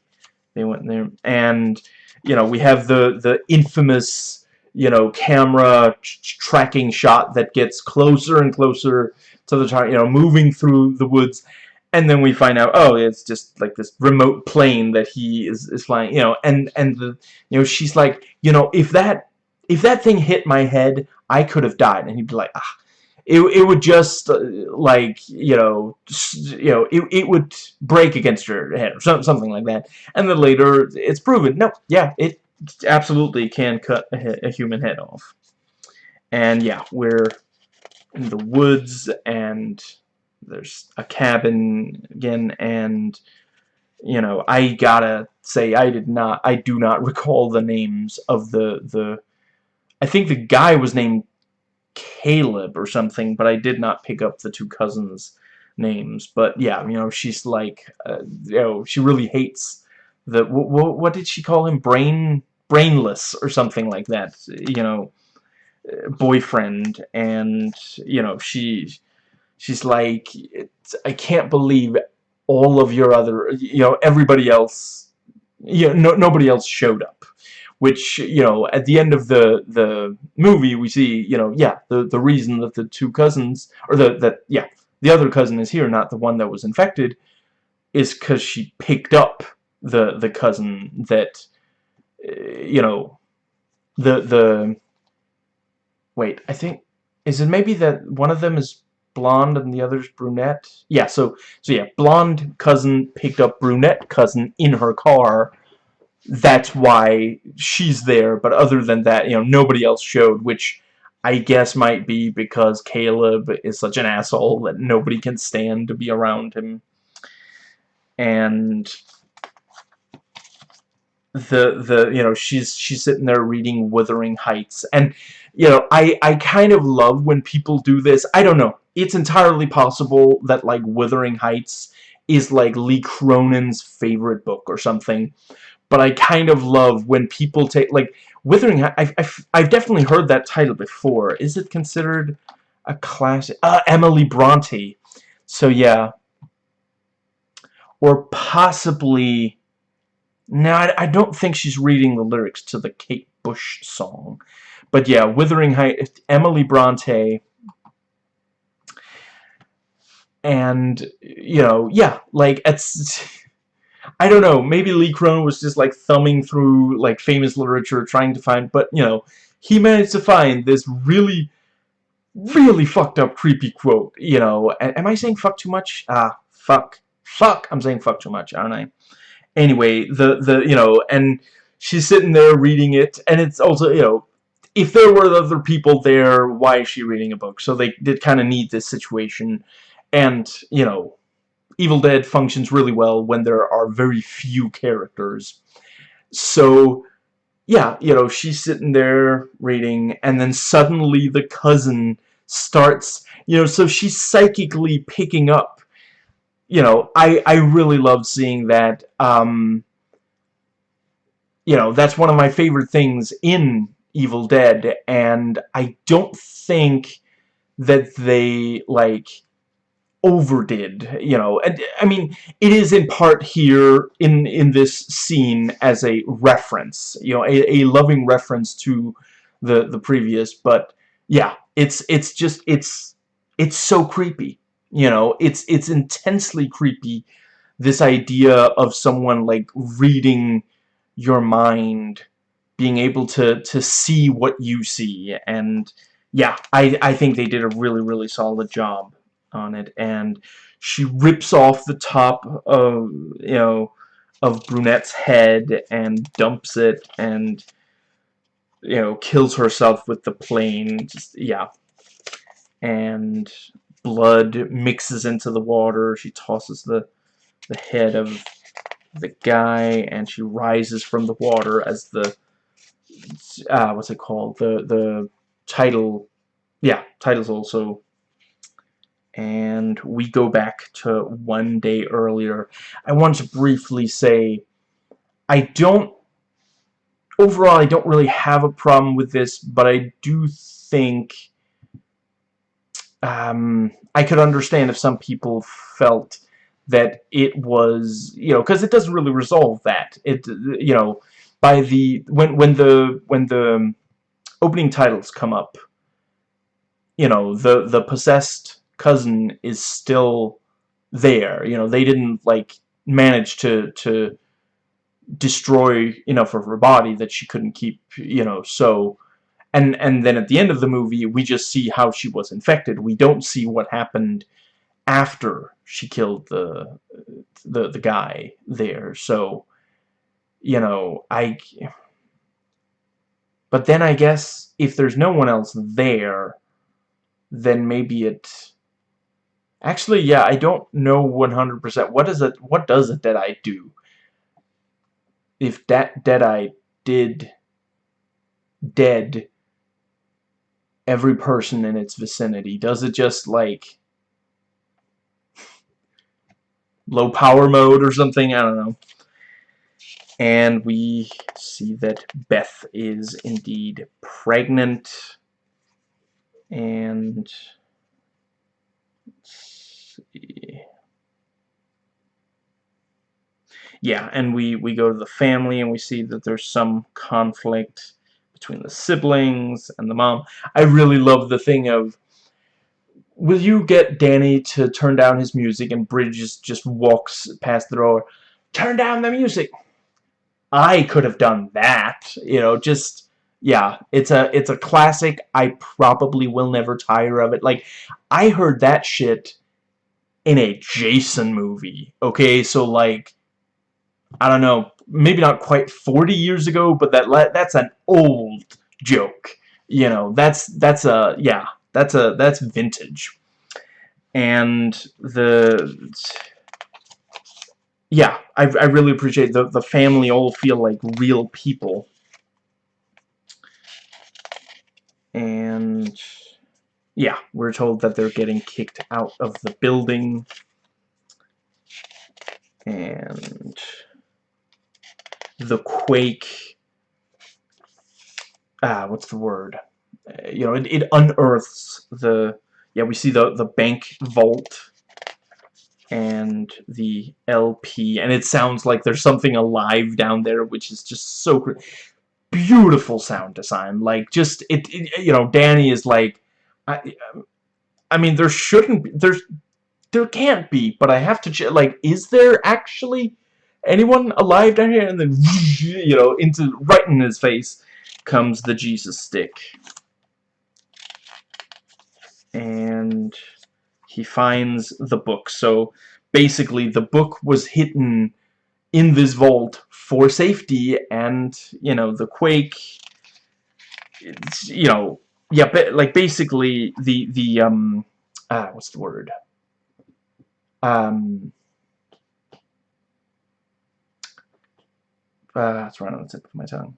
Speaker 1: they went there. And you know we have the the infamous you know camera tracking shot that gets closer and closer to the target you know moving through the woods. And then we find out oh it's just like this remote plane that he is, is flying you know and and the you know she's like you know if that if that thing hit my head I could have died. And he'd be like ah. It, it would just uh, like you know you know it, it would break against your head or something like that. And then later it's proven. No yeah it absolutely can cut a, a human head off. And yeah we're in the woods and there's a cabin again and you know I gotta say I did not I do not [laughs] recall the names of the the I think the guy was named Caleb or something, but I did not pick up the two cousins' names. But yeah, you know, she's like, uh, you know, she really hates the, what, what did she call him? Brain, brainless or something like that, you know, boyfriend. And, you know, she, she's like, I can't believe all of your other, you know, everybody else, you know, no, nobody else showed up. Which, you know, at the end of the the movie, we see, you know, yeah, the the reason that the two cousins, or the that yeah, the other cousin is here, not the one that was infected, is because she picked up the the cousin that, uh, you know, the the. Wait, I think is it maybe that one of them is blonde and the other's brunette? Yeah, so so yeah, blonde cousin picked up brunette cousin in her car. That's why she's there, but other than that, you know, nobody else showed, which I guess might be because Caleb is such an asshole that nobody can stand to be around him. And the the you know she's she's sitting there reading Wuthering Heights. And you know I I kind of love when people do this. I don't know. It's entirely possible that like Wuthering Heights is like Lee Cronin's favorite book or something but I kind of love when people take like Wuthering Heights I've, I've, I've definitely heard that title before is it considered a classic uh, Emily Bronte so yeah or possibly no, I, I don't think she's reading the lyrics to the Kate Bush song. But yeah, Wuthering Heights, Emily Bronte. And, you know, yeah, like, it's... [laughs] I don't know, maybe Lee Cronin was just, like, thumbing through, like, famous literature, trying to find... But, you know, he managed to find this really, really fucked up, creepy quote, you know. Am I saying fuck too much? Ah, fuck. Fuck! I'm saying fuck too much, aren't I? anyway, the, the, you know, and she's sitting there reading it, and it's also, you know, if there were other people there, why is she reading a book? So they did kind of need this situation, and, you know, Evil Dead functions really well when there are very few characters. So, yeah, you know, she's sitting there reading, and then suddenly the cousin starts, you know, so she's psychically picking up you know, I, I really love seeing that. Um, you know, that's one of my favorite things in Evil Dead, and I don't think that they, like, overdid, you know. And, I mean, it is in part here in, in this scene as a reference, you know, a, a loving reference to the, the previous, but, yeah, it's, it's just, it's, it's so creepy you know, it's it's intensely creepy. This idea of someone like reading your mind, being able to to see what you see, and yeah, I I think they did a really really solid job on it. And she rips off the top of you know of Brunette's head and dumps it and you know kills herself with the plane. Just yeah, and blood mixes into the water. She tosses the, the head of the guy, and she rises from the water as the, uh, what's it called? The, the title, yeah, title's also, and we go back to one day earlier. I want to briefly say, I don't, overall, I don't really have a problem with this, but I do think um, I could understand if some people felt that it was, you know, because it doesn't really resolve that. It, you know, by the when when the when the opening titles come up, you know, the the possessed cousin is still there. You know, they didn't like manage to to destroy enough of her body that she couldn't keep, you know, so and and then at the end of the movie we just see how she was infected we don't see what happened after she killed the the the guy there so you know I but then I guess if there's no one else there then maybe it actually yeah I don't know 100% what does it what does a Deadite do if that Deadite did dead every person in its vicinity? Does it just, like, low power mode or something? I don't know. And we see that Beth is indeed pregnant. And yeah, and we, we go to the family and we see that there's some conflict between the siblings and the mom. I really love the thing of will you get Danny to turn down his music and Bridget just walks past the door turn down the music. I could have done that you know just yeah it's a it's a classic I probably will never tire of it. Like I heard that shit in a Jason movie okay? So like I don't know maybe not quite 40 years ago but that that's an old joke you know that's that's a yeah that's a that's vintage. And the yeah, I I really appreciate the the family all feel like real people. And yeah, we're told that they're getting kicked out of the building. And the quake ah what's the word eh, you know, it, it unearths the, yeah, we see the, the bank vault and the LP, and it sounds like there's something alive down there, which is just so beautiful sound design. Like, just, it, it eh, you know, Danny is like, I, um, I mean, there shouldn't be, there's, there can't be, but I have to, like, is there actually anyone alive down here? And then, [laughs] you know, into, right in his face comes the Jesus stick and he finds the book. So basically the book was hidden in this vault for safety and, you know, the quake, you know, yeah, but like basically the, the, um, ah, what's the word? Um, uh, it's right on the tip of my tongue.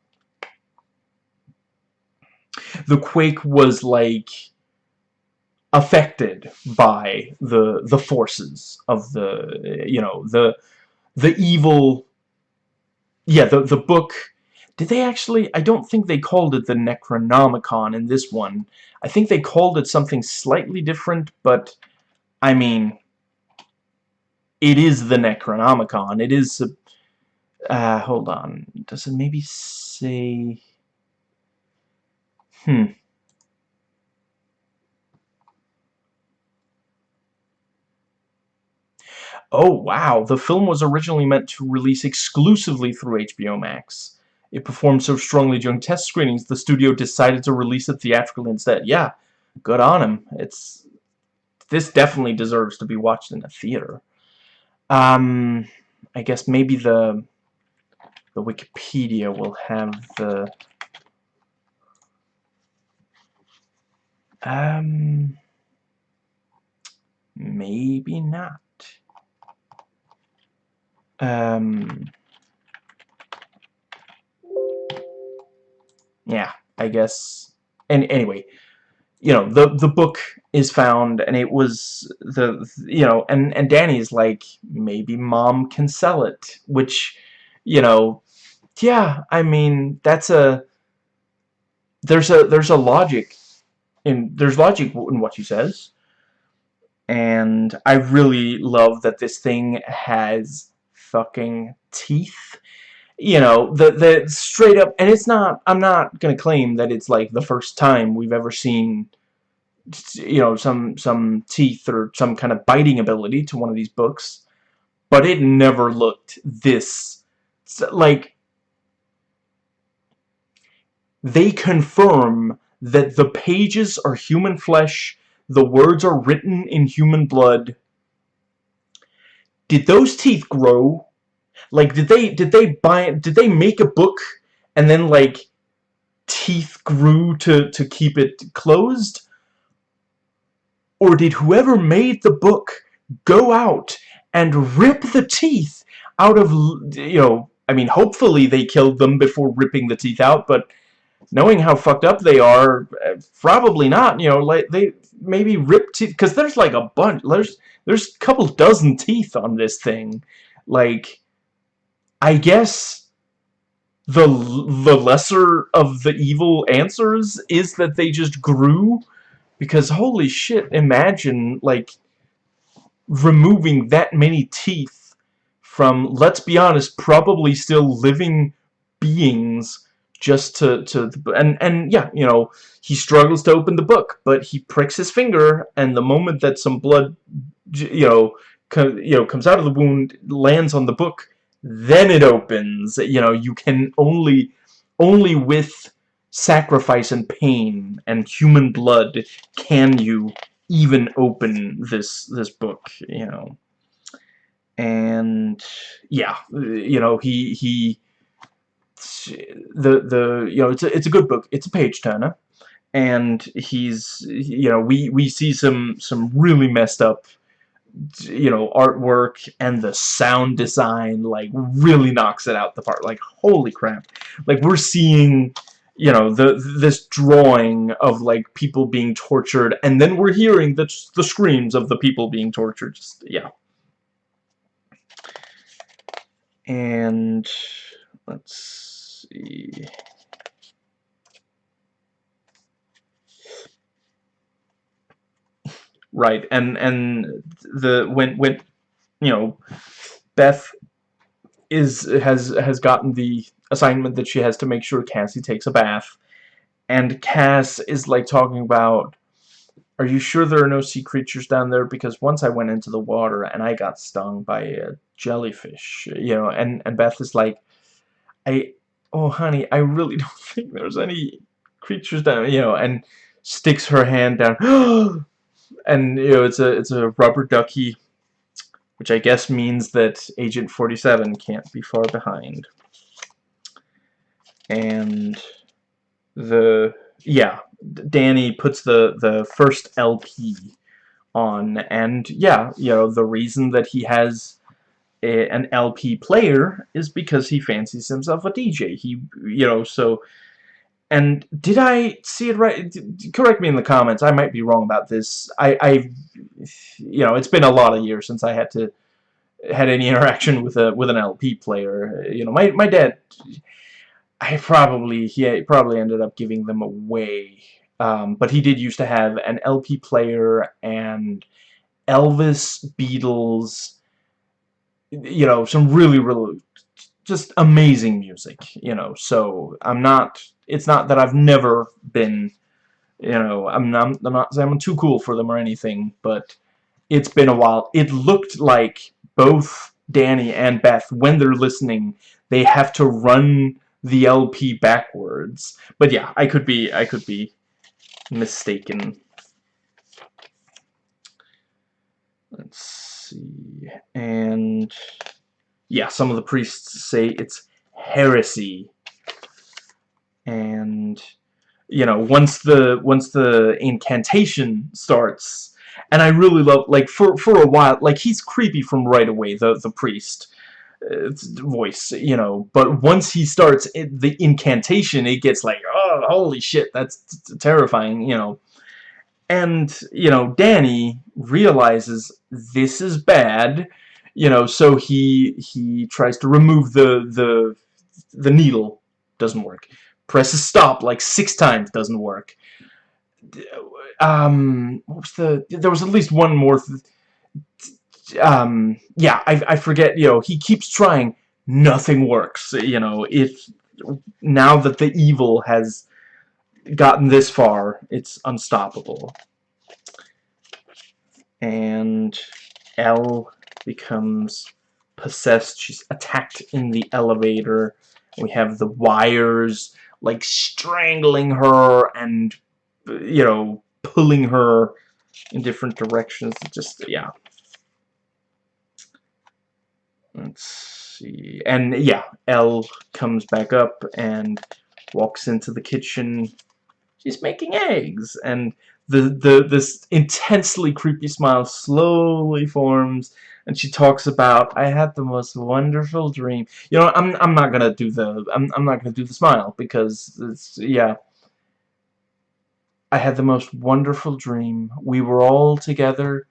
Speaker 1: The quake was like affected by the the forces of the you know the the evil yeah the the book did they actually I don't think they called it the Necronomicon in this one I think they called it something slightly different but I mean it is the Necronomicon it is uh, hold on does it maybe say hmm Oh, wow. The film was originally meant to release exclusively through HBO Max. It performed so strongly during test screenings, the studio decided to release it theatrically instead. Yeah, good on him. It's This definitely deserves to be watched in a theater. Um, I guess maybe the the Wikipedia will have the um maybe not um, yeah, I guess. And anyway, you know, the the book is found, and it was the you know, and and Danny's like, maybe mom can sell it, which, you know, yeah, I mean, that's a there's a there's a logic in there's logic in what she says and I really love that this thing has fucking teeth. You know, the the straight up, and it's not. I'm not gonna claim that it's like the first time we've ever seen, you know, some some teeth or some kind of biting ability to one of these books, but it never looked this like. They confirm that the pages are human flesh, the words are written in human blood, did those teeth grow? Like, did they did they buy did they make a book and then like teeth grew to to keep it closed? Or did whoever made the book go out and rip the teeth out of you know? I mean, hopefully they killed them before ripping the teeth out, but knowing how fucked up they are, eh, probably not. You know, like they maybe rip teeth because there's like a bunch. There's there's a couple dozen teeth on this thing. Like, I guess the the lesser of the evil answers is that they just grew because holy shit imagine like removing that many teeth from, let's be honest, probably still living beings just to, to and, and yeah, you know, he struggles to open the book, but he pricks his finger, and the moment that some blood, you know, you know, comes out of the wound, lands on the book, then it opens. You know, you can only, only with sacrifice and pain and human blood can you even open this this book. You know, and yeah, you know, he he the the you know it's a it's a good book. It's a page turner, and he's you know we we see some some really messed up you know artwork and the sound design like really knocks it out the park. Like holy crap. Like we're seeing you know the this drawing of like people being tortured and then we're hearing the the screams of the people being tortured. Just yeah. And let's see. Right and and the when when you know Beth is has has gotten the assignment that she has to make sure Kassie takes a bath and Cass is like talking about are you sure there are no sea creatures down there? Because once I went into the water and I got stung by a jellyfish you know and and Beth is like I oh honey I really [laughs] don't think there's any creatures down you know and sticks her hand down. [gasps] And you know it's a it's a rubber ducky which I guess means that Agent 47 can't be far behind. And the yeah Danny puts the the first LP on and yeah you know the reason that he has a, an LP player is because he fancies himself a DJ he you know so and did I see it right? Correct me in the comments. I might be wrong about this. I, I, you know, it's been a lot of years since I had to had any [laughs] interaction with a with an LP player. You know, my my dad, I probably he probably ended up giving them away. Um, but he did used to have an LP player and Elvis, Beatles, you know, some really really just amazing music. You know, so I'm not it's not that I've never been, you know, I'm not, I'm not I'm too cool for them or anything, but it's been a while. It looked like both Danny and Beth, when they're listening, they have to run the LP backwards. But yeah, I could be, I could be mistaken. Let's see, and yeah, some of the priests say it's heresy. And you know once the once the incantation starts and I really love like for for a while like he's creepy from right away the the priest uh, voice you know. But once he starts it, the incantation it gets like oh holy shit that's terrifying you know and you know Danny realizes this is bad you know so he he tries to remove the the the needle doesn't work presses stop like six times, doesn't work. Um, what was the? There was at least one more. um, yeah, I I forget. You know, he keeps trying. Nothing works. You know, if now that the evil has gotten this far, it's unstoppable. And Elle becomes possessed. She's attacked in the elevator. We have the wires like strangling her and you know pulling her in different directions just yeah let's see and yeah Elle comes back up and walks into the kitchen she's making eggs and the the this intensely creepy smile slowly forms and she talks about I had the most wonderful dream. You know, I'm I'm not gonna do the I'm I'm not gonna do the smile because it's yeah. I had the most wonderful dream. We were all together,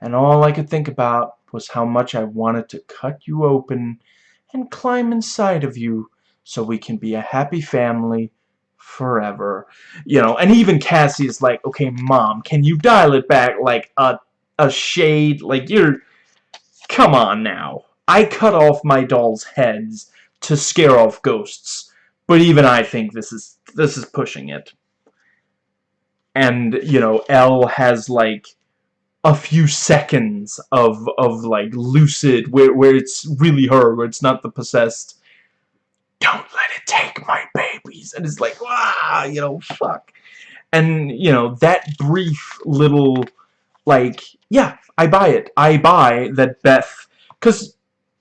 Speaker 1: and all I could think about was how much I wanted to cut you open and climb inside of you so we can be a happy family forever. You know, and even Kassie is like, okay, Mom, can you dial it back like a a shade. Like, you're... Come on now. I cut off my doll's heads to scare off ghosts. But even I think this is this is pushing it. And, you know, Elle has, like, a few seconds of, of like, lucid, where, where it's really her, where it's not the possessed, don't let it take my babies. And it's like, ah, you know, fuck. And, you know, that brief little, like, yeah, I buy it. I buy that Beth, because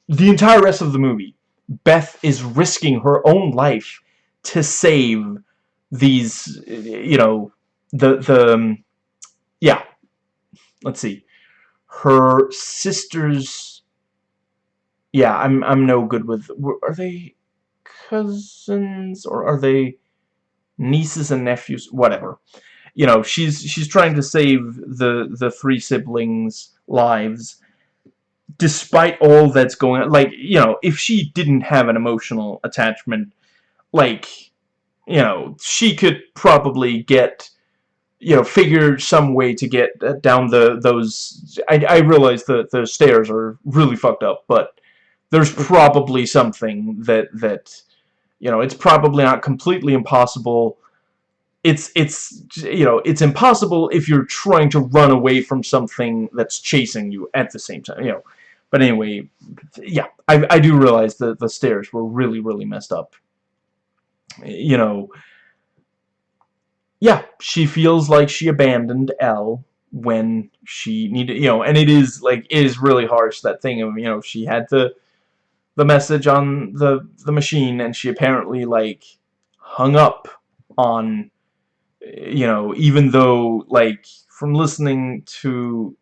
Speaker 1: the entire rest of the movie, Beth is risking her own life to save these, you know, the, the, um, yeah, let's see, her sister's, yeah, I'm, I'm no good with, are they cousins, or are they nieces and nephews, whatever. You know, she's she's trying to save the the three siblings' lives despite all that's going on. Like, you know, if she didn't have an emotional attachment, like, you know, she could probably get you know, figure some way to get uh, down the those. I, I realize the the stairs are really fucked up, but there's probably something that that you know, it's probably not completely impossible. It's, it's, you know, it's impossible if you're trying to run away from something that's chasing you at the same time, you know. But anyway, yeah, I, I do realize that the stairs were really, really messed up. You know, yeah, she feels like she abandoned Elle when she needed, you know, and it is, like, it is really harsh, that thing of, you know, she had to the message on the the machine and she apparently like hung up on you know even though like from listening to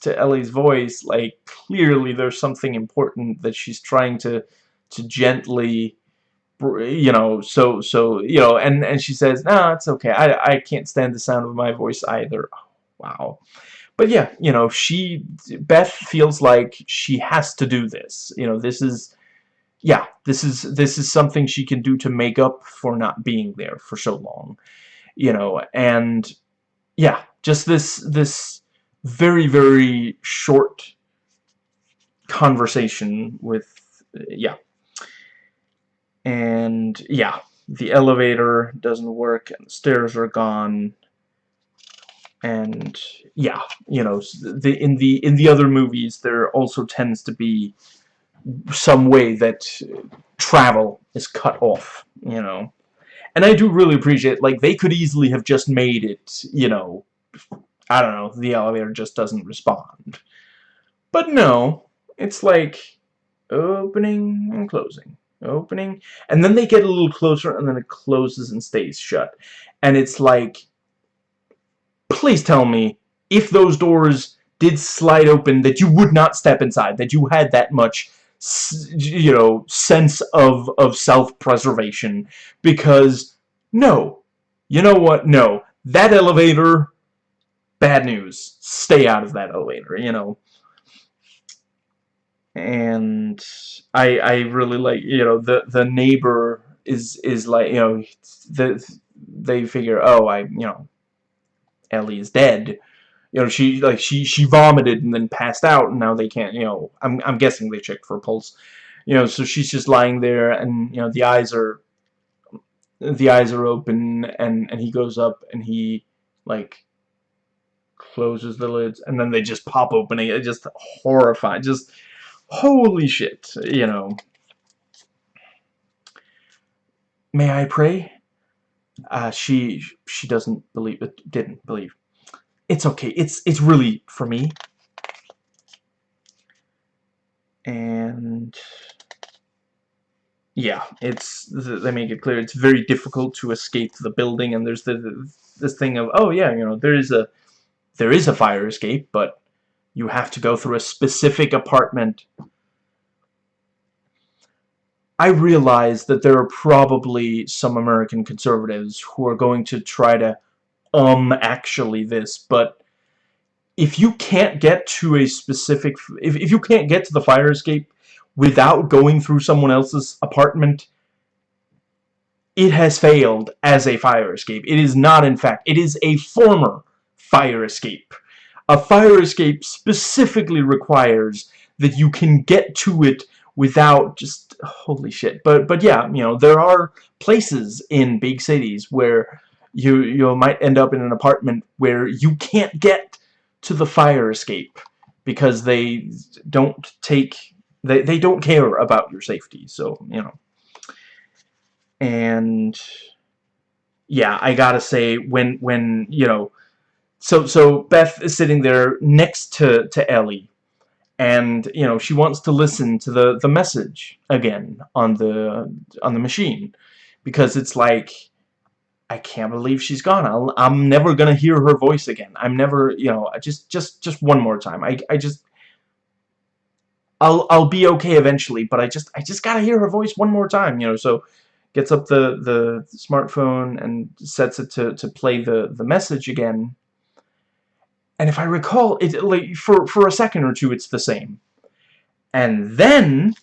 Speaker 1: to Ellie's voice like clearly there's something important that she's trying to to gently you know so so you know and and she says no nah, it's okay. I, I can't stand the sound of my voice either. Oh, wow but yeah, you know, she, Beth feels like she has to do this. You know, this is, yeah, this is, this is something she can do to make up for not being there for so long. You know, and, yeah, just this, this very, very short conversation with, yeah. And, yeah, the elevator doesn't work, and the stairs are gone, and yeah, you know, the in the in the other movies there also tends to be some way that travel is cut off, you know. And I do really appreciate like they could easily have just made it, you know, I don't know, the elevator just doesn't respond. But no, it's like opening and closing, opening, and then they get a little closer and then it closes and stays shut. And it's like please tell me if those doors did slide open that you would not step inside, that you had that much you know, sense of, of self-preservation. Because, no. You know what? No. That elevator, bad news. Stay out of that elevator, you know. And I I really like, you know, the, the neighbor is, is like, you know, the, they figure, oh, I, you know, Ellie is dead. You know, she like she she vomited and then passed out, and now they can't. You know, I'm I'm guessing they checked for a pulse. You know, so she's just lying there, and you know the eyes are the eyes are open, and and he goes up and he like closes the lids, and then they just pop open. It just horrifying. Just holy shit. You know. May I pray? Uh, she she doesn't believe it didn't believe. It's okay. It's it's really for me. And yeah it's they make it clear. It's very difficult to escape the building and there's the this thing of oh yeah you know there is a there is a fire escape but you have to go through a specific apartment I realize that there are probably some American conservatives who are going to try to um actually this, but if you can't get to a specific if, if you can't get to the fire escape without going through someone else's apartment it has failed as a fire escape. It is not in fact. It is a former fire escape. a fire escape specifically requires that you can get to it without just holy shit. But but yeah you know there are places in big cities where you you might end up in an apartment where you can't get to the fire escape because they don't take they, they don't care about your safety. So you know. And yeah I gotta say when when you know so so Beth is sitting there next to to Ellie and you know she wants to listen to the the message again on the on the machine. Because it's like I can't believe she's gone. I'll, I'm never gonna hear her voice again. I'm never you know I just just just one more time. I, I just I'll I'll be okay eventually but I just I just gotta hear her voice one more time you know. So gets up the the smartphone and sets it to to play the the message again and if I recall, it like for for a second or two, it's the same. And then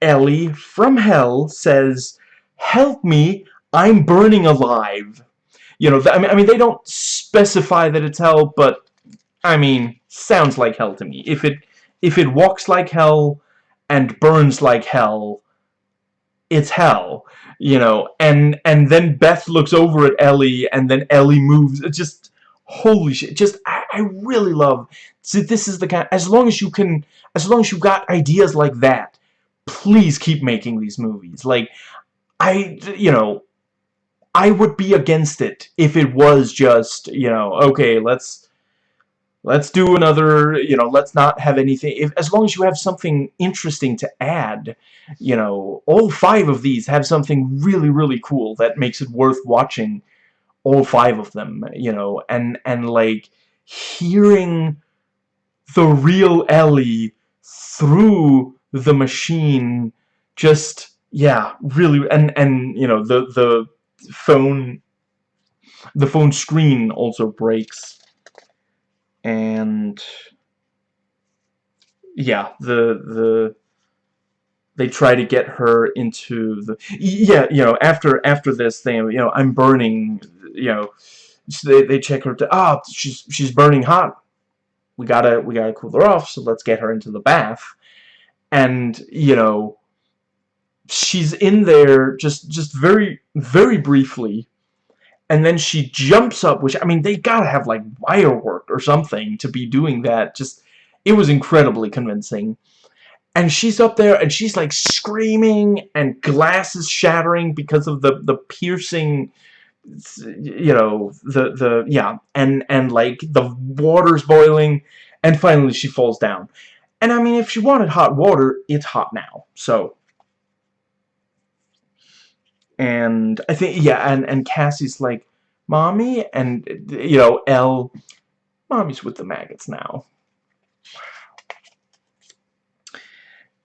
Speaker 1: Ellie from hell says, "Help me! I'm burning alive." You know, I mean, I mean, they don't specify that it's hell, but I mean, sounds like hell to me. If it if it walks like hell and burns like hell, it's hell. You know, and and then Beth looks over at Ellie, and then Ellie moves. It just holy shit just I, I really love see this is the kind as long as you can as long as you've got ideas like that please keep making these movies. Like I you know I would be against it if it was just you know okay let's let's do another you know let's not have anything if as long as you have something interesting to add you know all five of these have something really really cool that makes it worth watching all five of them, you know, and, and like, hearing the real Ellie through the machine just, yeah, really, and, and, you know, the, the phone, the phone screen also breaks, and, yeah, the, the, they try to get her into the yeah you know after after this thing you know I'm burning you know they, they check her to ah oh, she's she's burning hot. We gotta we gotta cool her off so let's get her into the bath. And you know she's in there just just very very briefly. And then she jumps up which I mean they gotta have like wire work or something to be doing that. Just it was incredibly convincing. And she's up there and she's like screaming and glasses shattering because of the the piercing you know the the yeah and and like the water's boiling and finally she falls down. And I mean if she wanted hot water it's hot now so. And I think yeah and and Kassie's like mommy and you know Elle mommy's with the maggots now.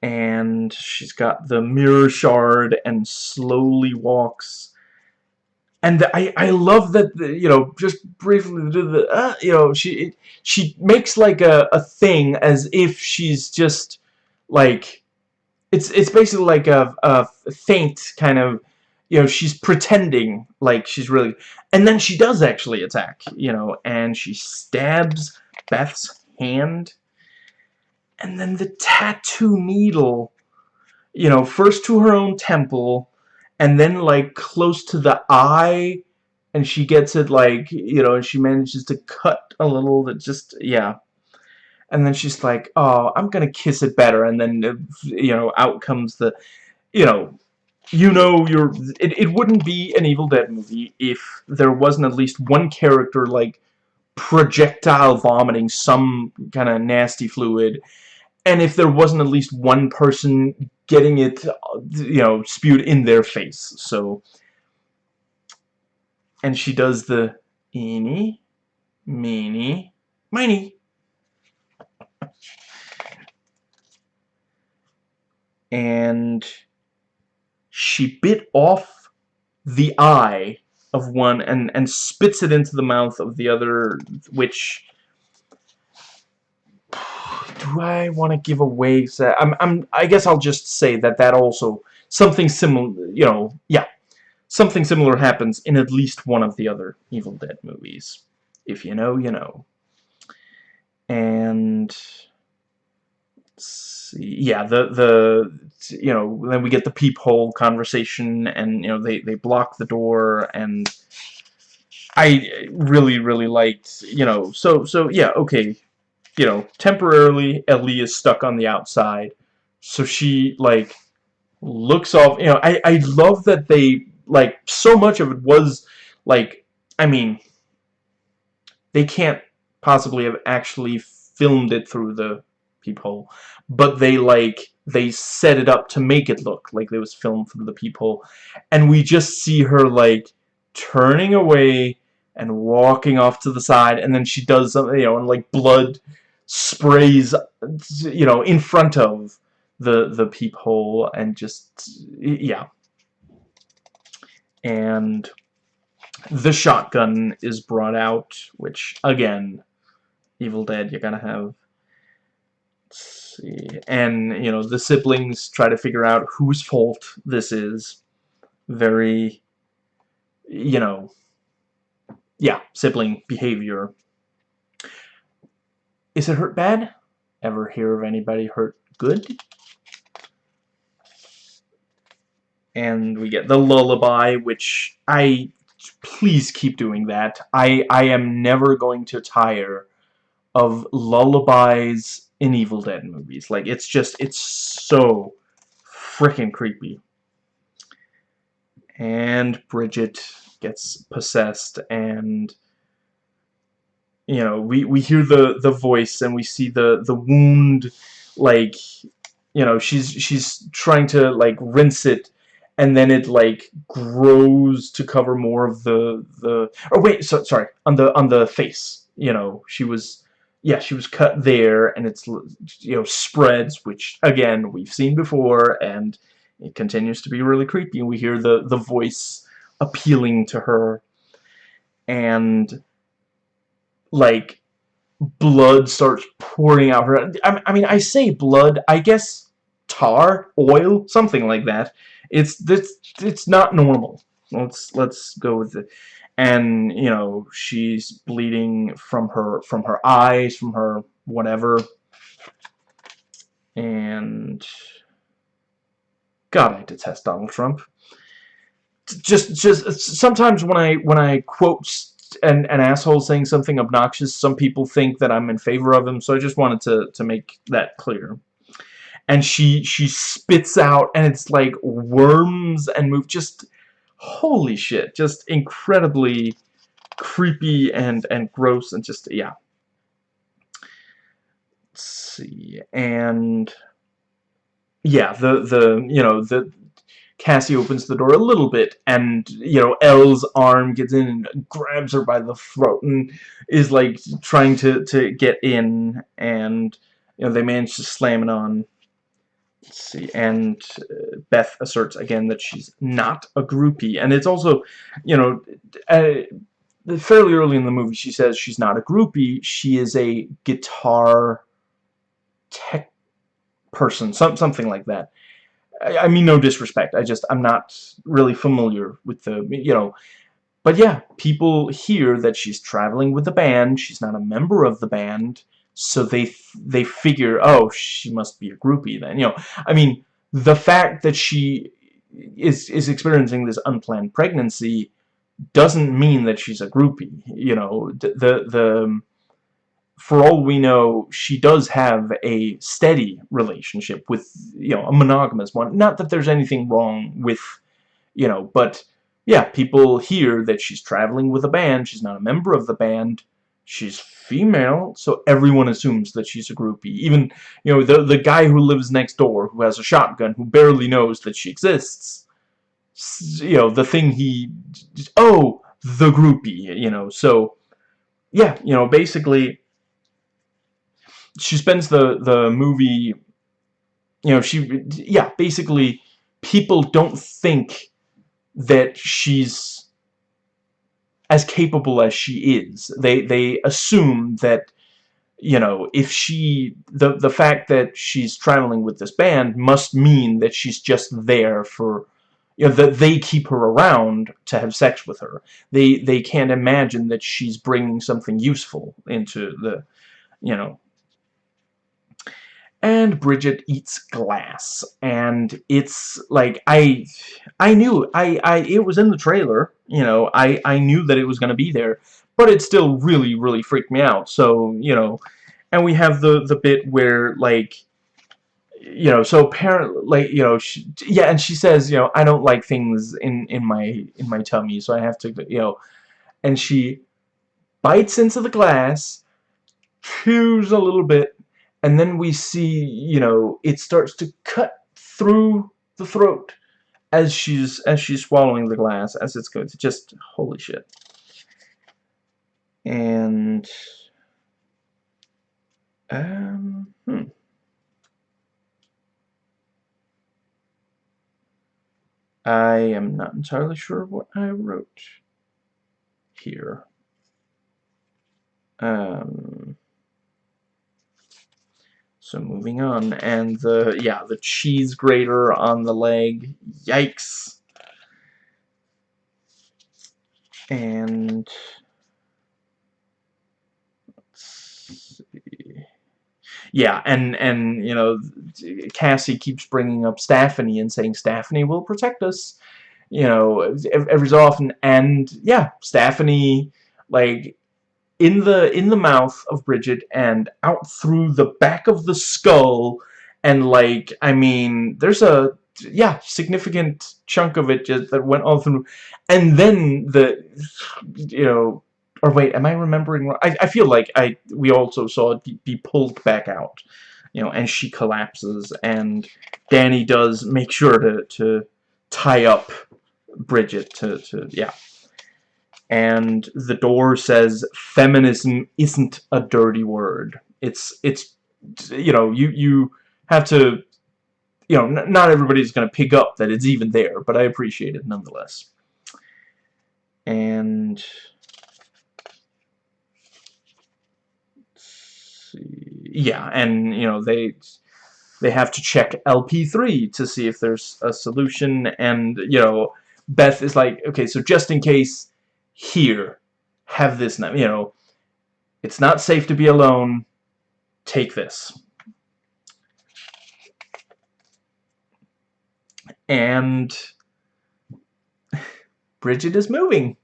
Speaker 1: And she's got the mirror shard and slowly walks and I I love that you know just briefly the uh, you know she she makes like a a thing as if she's just like it's it's basically like a a faint kind of you know she's pretending like she's really and then she does actually attack you know and she stabs Beth's hand. And then the tattoo needle you know first to her own temple and then like close to the eye and she gets it like you know and she manages to cut a little that just yeah. And then she's like oh I'm gonna kiss it better. And then uh, you know out comes the you know you know you're it, it wouldn't be an Evil Dead movie if there wasn't at least one character like projectile vomiting some kind of nasty fluid and if there wasn't at least one person getting it, you know, spewed in their face. So, and she does the eeny, meeny, miny. and she bit off the eye of one and and spits it into the mouth of the other which do I want to give away? I'm, I'm, I guess I'll just say that that also something similar. You know, yeah, something similar happens in at least one of the other Evil Dead movies. if you know, you know. And see, yeah, the the you know then we get the peephole conversation, and you know they they block the door, and I really really liked you know so so yeah okay, you know temporarily Ellie is stuck on the outside, so she like looks off. You know I I love that they like so much of it was like I mean they can't possibly have actually filmed it through the peephole but they like they set it up to make it look like it was filmed through the peephole and we just see her like turning away and walking off to the side and then she does something you know and like blood sprays you know in front of the the peephole and just yeah and the shotgun is brought out which again Evil Dead you're gonna have see. And, you know, the siblings try to figure out whose fault this is. Very, you know, yeah, sibling behavior. Is it hurt bad? Ever hear of anybody hurt good? And we get the lullaby, which I please keep doing that. I I am never going to tire of lullabies in Evil Dead movies. Like, it's just, it's so freaking creepy. And Bridget gets possessed and you know we we hear the the voice and we see the the wound like you know she's she's trying to like rinse it and then it like grows to cover more of the the oh wait so sorry on the on the face you know she was yeah, she was cut there, and it's, you know, spreads, which, again, we've seen before, and it continues to be really creepy. We hear the, the voice appealing to her, and, like, blood starts pouring out her... I, I mean, I say blood, I guess tar, oil, something like that. It's, it's, it's not normal. Let's, let's go with it and you know she's bleeding from her from her eyes from her whatever and God I detest Donald Trump just just sometimes when I when I quote an, an asshole saying something obnoxious some people think that I'm in favor of him so I just wanted to to make that clear and she she spits out and it's like worms and move just holy shit, just incredibly creepy and and gross and just yeah. Let's see, and yeah, the the you know the Kassie opens the door a little bit, and you know Elle's arm gets in and grabs her by the throat and is like trying to to get in, and you know they manage to slam it on. Let's see, and uh, Beth asserts again that she's not a groupie, and it's also, you know, uh, fairly early in the movie she says she's not a groupie, she is a guitar tech person, some, something like that. I, I mean no disrespect, I just, I'm not really familiar with the, you know, but yeah, people hear that she's traveling with the band, she's not a member of the band, so they they figure oh she must be a groupie then you know. I mean the fact that she is is experiencing this unplanned pregnancy doesn't mean that she's a groupie you know. The the, the for all we know she does have a steady relationship with you know a monogamous one. Not that there's anything wrong with you know but yeah people hear that she's traveling with a band. She's not a member of the band. She's female, so everyone assumes that she's a groupie. Even, you know, the, the guy who lives next door, who has a shotgun, who barely knows that she exists, you know, the thing he, oh, the groupie, you know, so, yeah, you know, basically, she spends the, the movie, you know, she, yeah, basically, people don't think that she's as capable as she is. They they assume that you know if she the the fact that she's traveling with this band must mean that she's just there for you know, that they keep her around to have sex with her. They they can't imagine that she's bringing something useful into the, you know. And Bridget eats glass, and it's like I, I knew I I it was in the trailer, you know. I I knew that it was gonna be there, but it still really really freaked me out. So you know, and we have the the bit where like you know, so apparently, like, you know, she, yeah, and she says, you know, I don't like things in in my in my tummy, so I have to, you know, and she bites into the glass, chews a little bit, and then we see, you know, it starts to cut through the throat as she's as she's swallowing the glass as it's going to just holy shit. And um, hmm. I am not entirely sure what I wrote here. Um, so moving on, and the, yeah, the cheese grater on the leg, yikes. And, let's see. Yeah, and, and, you know, Kassie keeps bringing up Stephanie and saying Stephanie will protect us, you know, every so often, and, yeah, Stephanie, like, in the in the mouth of Bridget and out through the back of the skull. And like I mean there's a yeah significant chunk of it just that went all through. And then the you know or wait am I remembering I, I feel like I we also saw it be, pulled back out you know and she collapses. And Danny does make sure to to tie up Bridget to, to yeah and the door says feminism isn't a dirty word. It's it's you know you you have to you know not everybody's gonna pick up that it's even there, but I appreciate it nonetheless. And yeah, and you know they they have to check LP3 to see if there's a solution, and you know Beth is like, okay, so just in case here, have this now, you know, it's not safe to be alone, take this. And [laughs] Bridget is moving.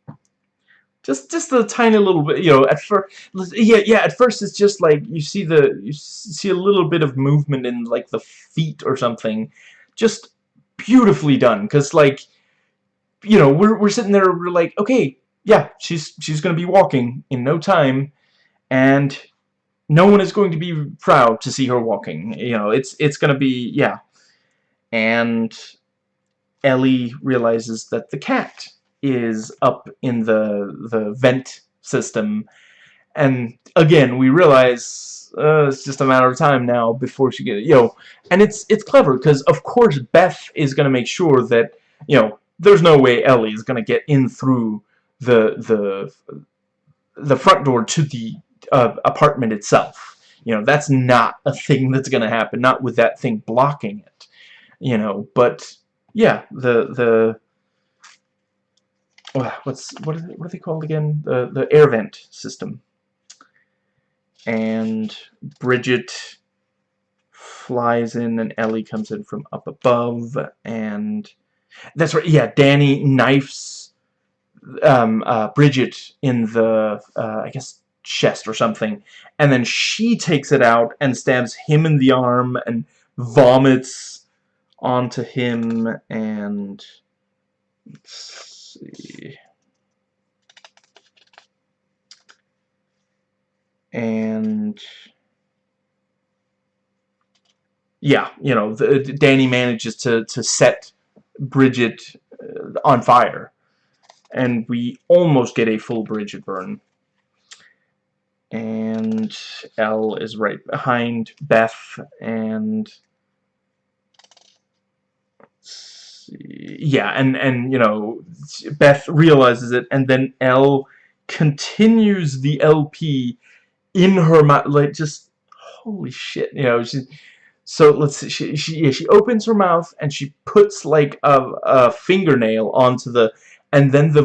Speaker 1: Just just a tiny little bit, you know, at first yeah, yeah, at first it's just like you see the you see a little bit of movement in like the feet or something. Just beautifully done cuz like you know, we're we're sitting there we're like, okay, yeah, she's she's going to be walking in no time, and no one is going to be proud to see her walking. You know, it's it's going to be yeah, and Ellie realizes that the cat is up in the the vent system, and again we realize uh, it's just a matter of time now before she gets you know, and it's it's clever because of course Beth is going to make sure that you know there's no way Ellie is going to get in through the the the front door to the uh, apartment itself. You know, that's not a thing that's going to happen, not with that thing blocking it. You know, but yeah, the the what's what are they, what are they called again? The the air vent system. And Bridget flies in and Ellie comes in from up above and that's right yeah Danny knifes um, uh, Bridget in the, uh, I guess, chest or something, and then she takes it out and stabs him in the arm and vomits onto him, and let's see... And yeah, you know, the, Danny manages to to set Bridget uh, on fire and we almost get a full Bridget burn. And L is right behind Beth, and yeah, and and you know, Beth realizes it, and then L continues the LP in her mouth, like just holy shit, you know, she's so let's see, she, she, yeah, she opens her mouth and she puts like a, a fingernail onto the, and then the,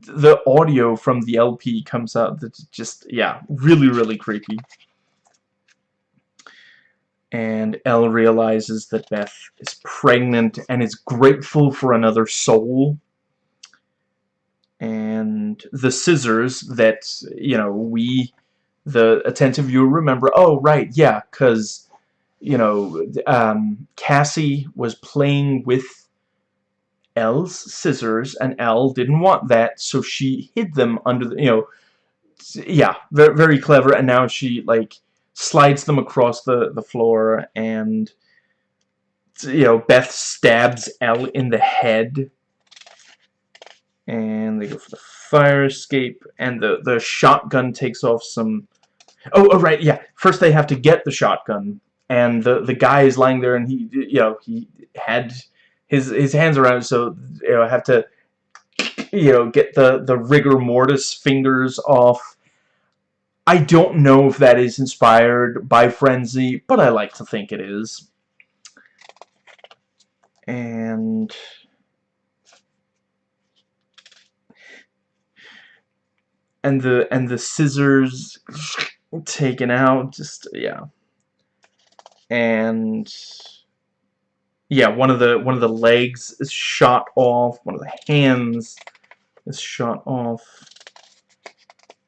Speaker 1: the audio from the LP comes out that's just, yeah, really, really creepy. And Elle realizes that Beth is pregnant and is grateful for another soul. And the scissors that, you know, we, the attentive viewer, remember, oh, right, yeah, because you know, um, Kassie was playing with Elle's scissors, and Elle didn't want that, so she hid them under the, you know, yeah, very, very clever, and now she, like, slides them across the, the floor, and, you know, Beth stabs Elle in the head, and they go for the fire escape, and the, the shotgun takes off some, oh, oh, right, yeah, first they have to get the shotgun, and the the guy is lying there and he you know he had his his hands around so you know have to you know get the the rigor mortis fingers off. I don't know if that is inspired by Frenzy but I like to think it is. And and the and the scissors taken out just yeah. And yeah, one of the one of the legs is shot off, one of the hands is shot off.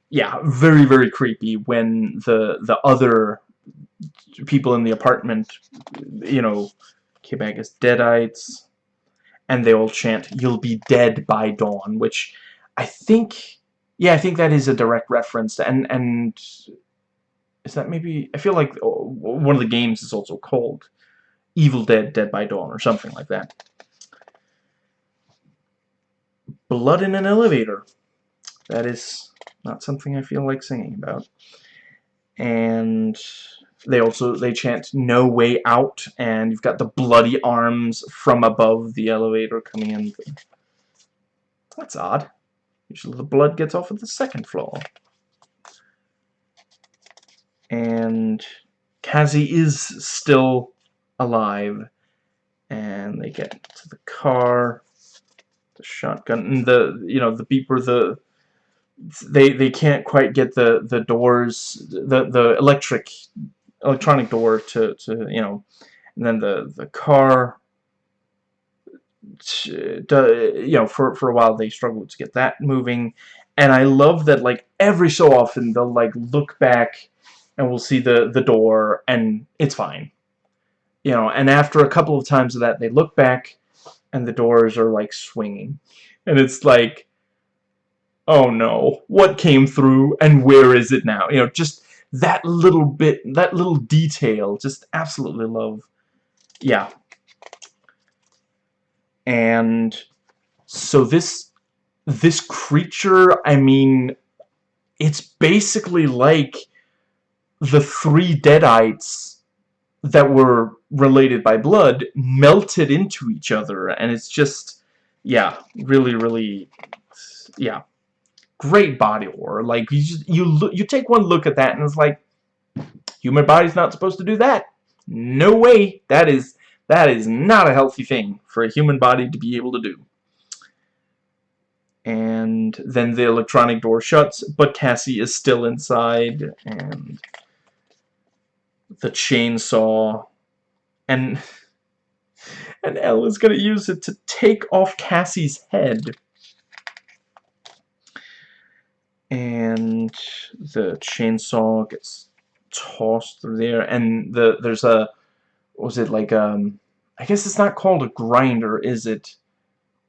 Speaker 1: Yeah, very very creepy when the the other people in the apartment, you know, back as deadites, and they all chant, "You'll be dead by dawn," which I think, yeah, I think that is a direct reference, and and is that maybe... I feel like oh, one of the games is also called Evil Dead Dead by Dawn or something like that. Blood in an elevator. That is not something I feel like singing about. And they also they chant no way out and you've got the bloody arms from above the elevator coming in that's odd usually the blood gets off at the second floor and Kassie is still alive and they get to the car the shotgun and the you know the beeper the they they can't quite get the the doors the the electric electronic door to to you know and then the the car uh, you know for for a while they struggle to get that moving and I love that like every so often they'll like look back and we'll see the, the door, and it's fine. You know, and after a couple of times of that, they look back, and the doors are, like, swinging. And it's like, oh no, what came through, and where is it now? You know, just that little bit, that little detail, just absolutely love. Yeah. And so this, this creature, I mean, it's basically like the three deadites that were related by blood melted into each other. And it's just yeah really really yeah great body horror. Like you just you look you take one look at that and it's like human body's not supposed to do that. No way. That is that is not a healthy thing for a human body to be able to do. And then the electronic door shuts but Kassie is still inside and the chainsaw and and Elle is gonna use it to take off Kassie's head. And the chainsaw gets tossed through there and the there's a was it like um I guess it's not called a grinder is it?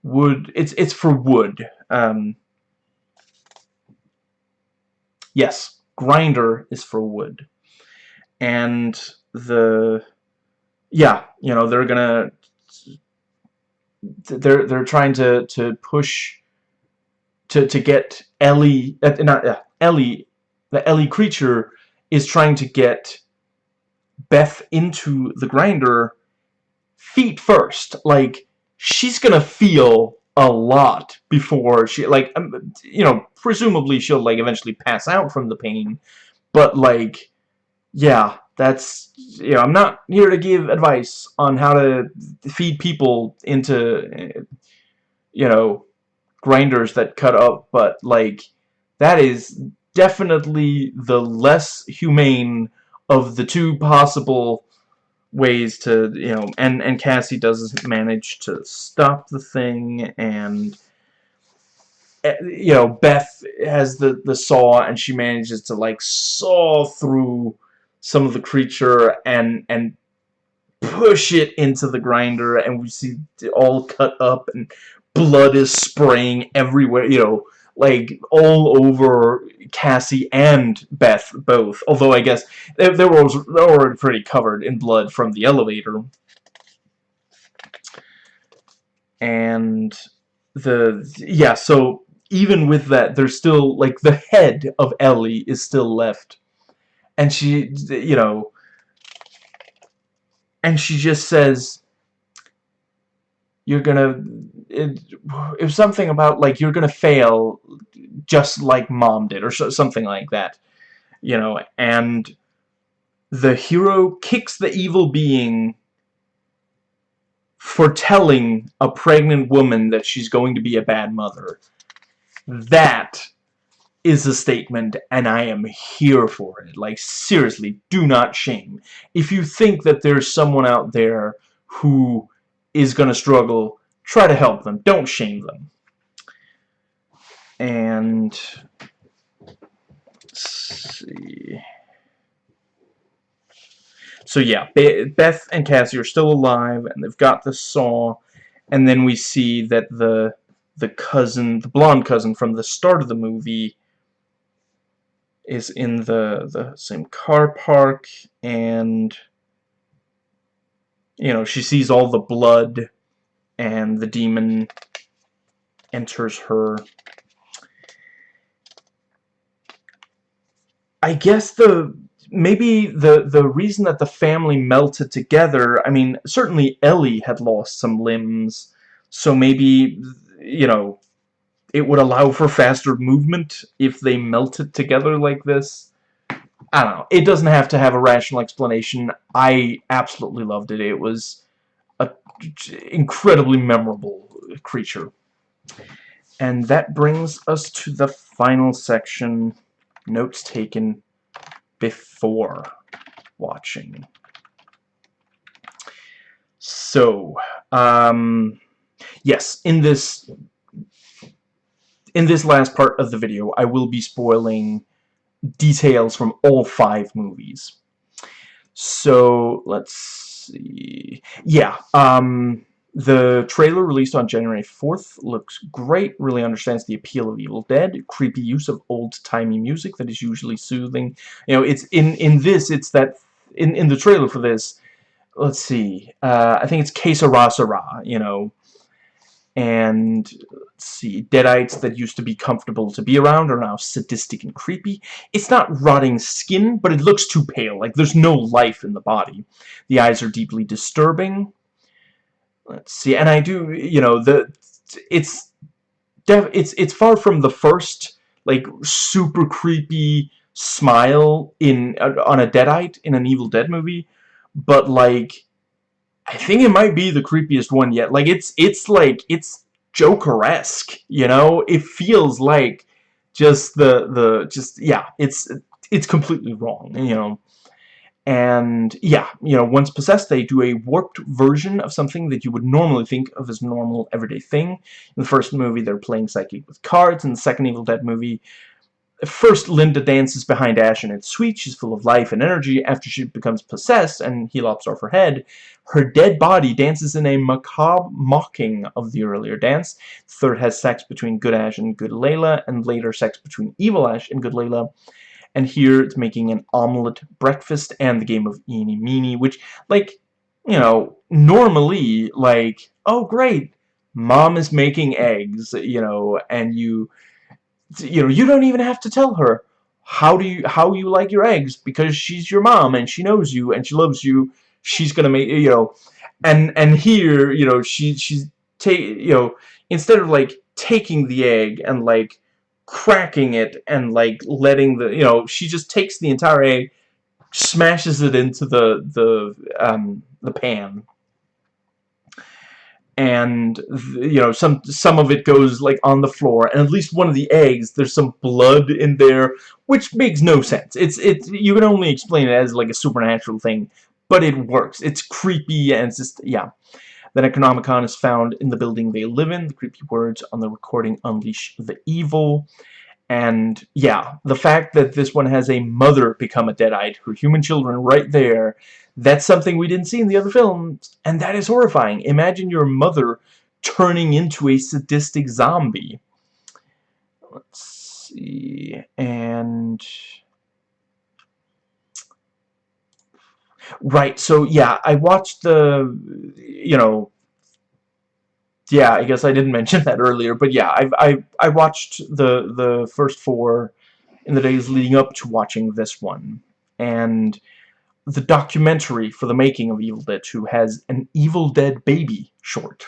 Speaker 1: Wood it's it's for wood um yes grinder is for wood and the yeah you know they're gonna they're they're trying to to push to to get Ellie uh, not uh, Ellie the Ellie creature is trying to get Beth into the grinder feet first. Like she's gonna feel a lot before she like um, you know presumably she'll like eventually pass out from the pain but like yeah, that's you know I'm not here to give advice on how to feed people into you know grinders that cut up but like that is definitely the less humane of the two possible ways to you know and and Kassie does manage to stop the thing and eh, you know Beth has the the saw and she manages to like saw through some of the creature and and push it into the grinder and we see it all cut up and blood is spraying everywhere you know like all over Kassie and Beth both. Although I guess they, they were already pretty covered in blood from the elevator. And the yeah, so even with that, there's still like the head of Ellie is still left, and she you know, and she just says you're gonna it, it was something about like you're gonna fail just like mom did or so, something like that you know and the hero kicks the evil being for telling a pregnant woman that she's going to be a bad mother. That is a statement and I am here for it like seriously do not shame if you think that there's someone out there who is going to struggle, try to help them. Don't shame them. And Let's see. So yeah, Beth and Kassie are still alive, and they've got the saw, and then we see that the the cousin, the blonde cousin from the start of the movie, is in the the same car park, and you know, she sees all the blood and the demon enters her. I guess the maybe the the reason that the family melted together, I mean, certainly Ellie had lost some limbs, so maybe you know, it would allow for faster movement if they melted together like this. I don't know. It doesn't have to have a rational explanation. I absolutely loved it. It was a incredibly memorable creature. And that brings us to the final section, notes taken before watching. So, um, yes, in this in this last part of the video, I will be spoiling details from all five movies. So, let's see. Yeah, um, the trailer released on January 4th looks great, really understands the appeal of Evil Dead, creepy use of old-timey music that is usually soothing. You know, it's in, in this, it's that, in, in the trailer for this, let's see, uh, I think it's Que Sera Sera, you know, and let's see, deadites that used to be comfortable to be around are now sadistic and creepy. It's not rotting skin, but it looks too pale, like there's no life in the body. The eyes are deeply disturbing. Let's see, and I do, you know, the it's it's it's far from the first like super creepy smile in on a deadite in an Evil Dead movie, but like I think it might be the creepiest one yet. Like, it's, it's like, it's Joker-esque, you know? It feels like just the, the, just, yeah, it's, it's completely wrong, you know? And, yeah, you know, once possessed, they do a warped version of something that you would normally think of as normal, everyday thing. In the first movie, they're playing psychic with cards. In the second Evil Dead movie, First, Linda dances behind Ash and it's sweet. She's full of life and energy. After she becomes possessed and he lops off her head, her dead body dances in a macabre mocking of the earlier dance. Third has sex between Good Ash and Good Layla, and later sex between Evil Ash and Good Layla. And here it's making an omelette breakfast and the game of Eeny Meeny, which, like, you know, normally, like, oh great, mom is making eggs, you know, and you you know, you don't even have to tell her how do you how you like your eggs because she's your mom and she knows you and she loves you. She's gonna make you know, and and here you know she she's take you know instead of like taking the egg and like cracking it and like letting the you know she just takes the entire egg smashes it into the the um, the pan. And you know some some of it goes like on the floor and at least one of the eggs there's some blood in there which makes no sense. It's it's you can only explain it as like a supernatural thing but it works it's creepy and it's just yeah the Necronomicon is found in the building they live in the creepy words on the recording unleash the evil and yeah, the fact that this one has a mother become a deadite, her human children right there, that's something we didn't see in the other films, and that is horrifying. Imagine your mother turning into a sadistic zombie. Let's see, and... Right, so yeah, I watched the, you know, yeah, I guess I didn't [laughs] mention that earlier, but yeah, I I I watched the the first four in the days leading up to watching this one, and the documentary for the making of Evil Dead 2 has an Evil Dead Baby short.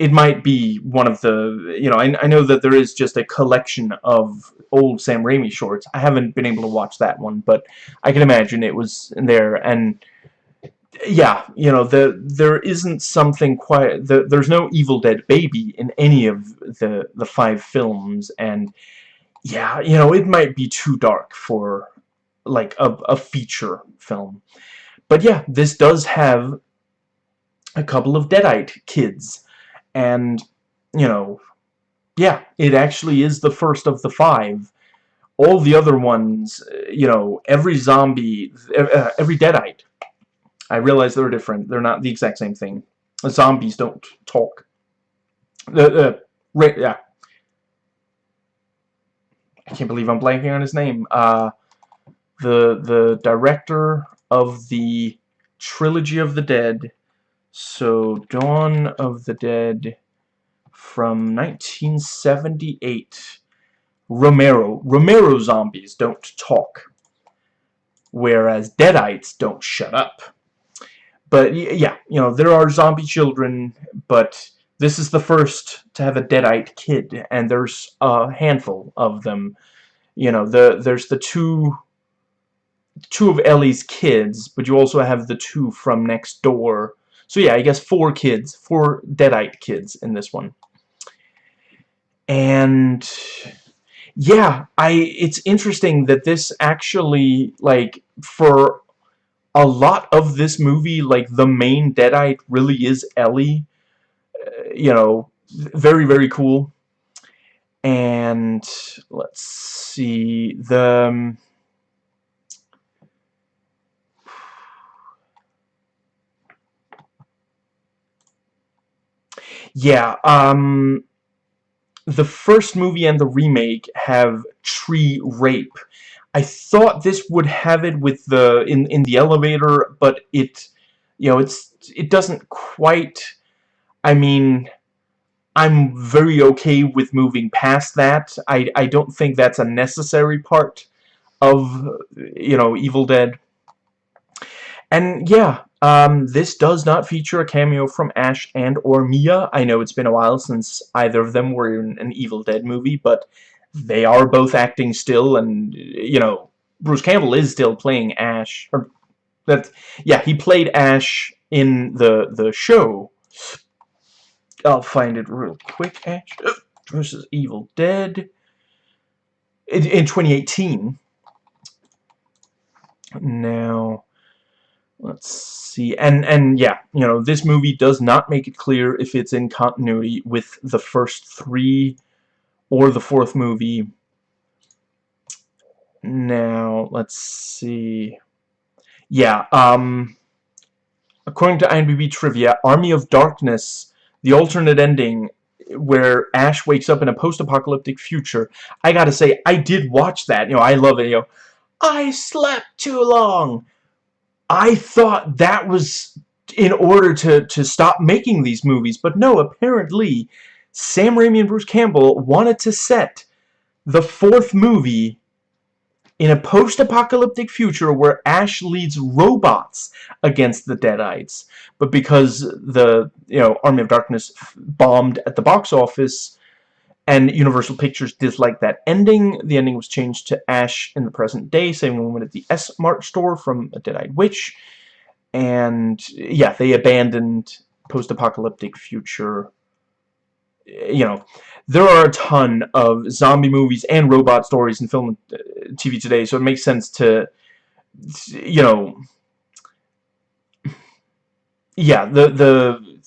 Speaker 1: It might be one of the, you know, I, I know that there is just a collection of old Sam Raimi shorts. I haven't been able to watch that one, but I can imagine it was in there, and yeah, you know, the there isn't something quite the, there's no Evil Dead baby in any of the the five films and yeah, you know, it might be too dark for like a, a feature film. But yeah, this does have a couple of Deadite kids and you know, yeah, it actually is the first of the five. All the other ones, you know, every zombie, uh, every Deadite I realize they're different. They're not the exact same thing. Zombies don't talk. The uh, yeah. I can't believe I'm blanking on his name. Uh, the the director of the Trilogy of the Dead. So Dawn of the Dead from 1978. Romero. Romero zombies don't talk. Whereas Deadites don't shut up. But yeah, you know, there are zombie children, but this is the first to have a deadite kid, and there's a handful of them. You know, the there's the two two of Ellie's kids, but you also have the two from next door. So yeah, I guess four kids, four deadite kids in this one. And yeah, I it's interesting that this actually like for a lot of this movie, like the main Deadite really is Ellie. Uh, you know, very, very cool. And let's see, the... Um, yeah, um, the first movie and the remake have tree rape I thought this would have it with the in in the elevator, but it you know it's it doesn't quite. I mean, I'm very okay with moving past that. I I don't think that's a necessary part of you know Evil Dead. And yeah, um, this does not feature a cameo from Ash and or Mia. I know it's been a while since either of them were in an Evil Dead movie, but they are both acting still, and, you know, Bruce Campbell is still playing Ash. Or, that, yeah, he played Ash in the, the show. I'll find it real quick. Ash versus Evil Dead. In, in 2018. Now, let's see. And, and yeah, you know, this movie does not make it clear if it's in continuity with the first three or the fourth movie. Now, let's see. Yeah, um, according to IMDb trivia, Army of Darkness, the alternate ending where Ash wakes up in a post-apocalyptic future. I gotta say, I did watch that. You know, I love it. You know, I slept too long. I thought that was in order to, to stop making these movies, but no, apparently Sam Raimi and Bruce Campbell wanted to set the fourth movie in a post-apocalyptic future where Ash leads robots against the Deadites. But because the you know Army of Darkness bombed at the box office, and Universal Pictures disliked that ending. The ending was changed to Ash in the present day, a woman at the S-Mart store from a Deadite witch. And, yeah, they abandoned post-apocalyptic future you know, there are a ton of zombie movies and robot stories in film and uh, TV today, so it makes sense to, you know, yeah, the, the,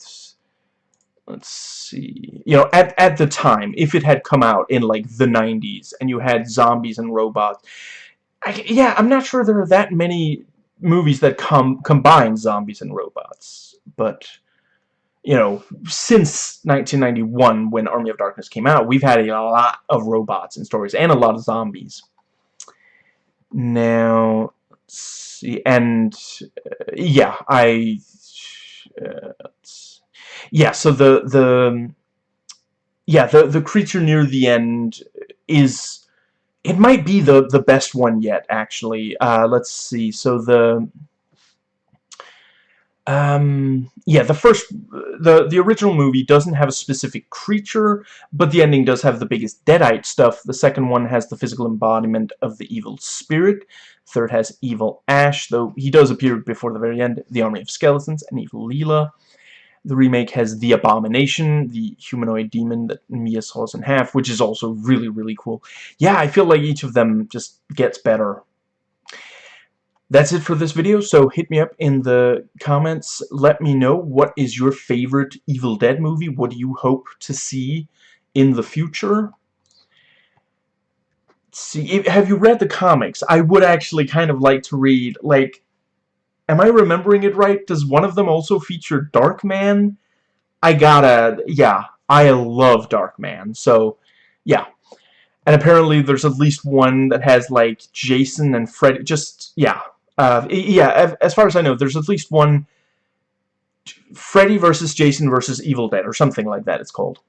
Speaker 1: let's see, you know, at, at the time, if it had come out in, like, the 90s, and you had zombies and robots, I, yeah, I'm not sure there are that many movies that com combine zombies and robots, but you know, since 1991, when Army of Darkness came out, we've had a lot of robots and stories, and a lot of zombies. Now, see, and, uh, yeah, I, uh, yeah, so the, the, yeah, the, the creature near the end is, it might be the, the best one yet, actually. Uh, let's see, so the, um, yeah, the first, the, the original movie doesn't have a specific creature, but the ending does have the biggest Deadite stuff. The second one has the physical embodiment of the evil spirit. Third has Evil Ash, though he does appear before the very end, the Army of Skeletons, and Evil Leela. The remake has The Abomination, the humanoid demon that Mia saws in half, which is also really, really cool. Yeah, I feel like each of them just gets better that's it for this video, so hit me up in the comments. Let me know what is your favorite Evil Dead movie. What do you hope to see in the future? See, have you read the comics? I would actually kind of like to read, like, am I remembering it right? Does one of them also feature Darkman? I gotta, yeah, I love Darkman, so, yeah. And apparently there's at least one that has, like, Jason and Freddy, just, yeah, uh, yeah, as far as I know, there's at least one Freddy versus Jason versus Evil Dead, or something like that it's called.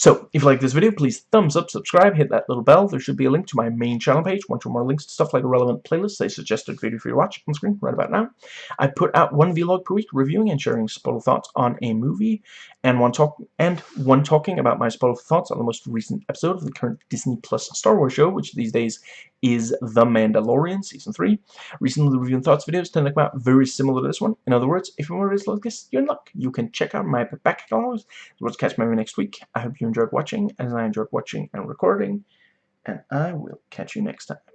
Speaker 1: So, if you like this video, please thumbs up, subscribe, hit that little bell. There should be a link to my main channel page, one or more links to stuff like a relevant playlist, a suggested video for you to watch on screen right about now. I put out one vlog per week reviewing and sharing spoiler thoughts on a movie, and one talk and one talking about my spoiler thoughts on the most recent episode of the current Disney Plus Star Wars show, which these days is The Mandalorian Season 3. Recently, the review and thoughts videos tend to come out very similar to this one. In other words, if you want to like this, you're in luck. You can check out my back catalog. Let's catch me next week. I hope you enjoyed watching, as I enjoyed watching and recording, and I will catch you next time.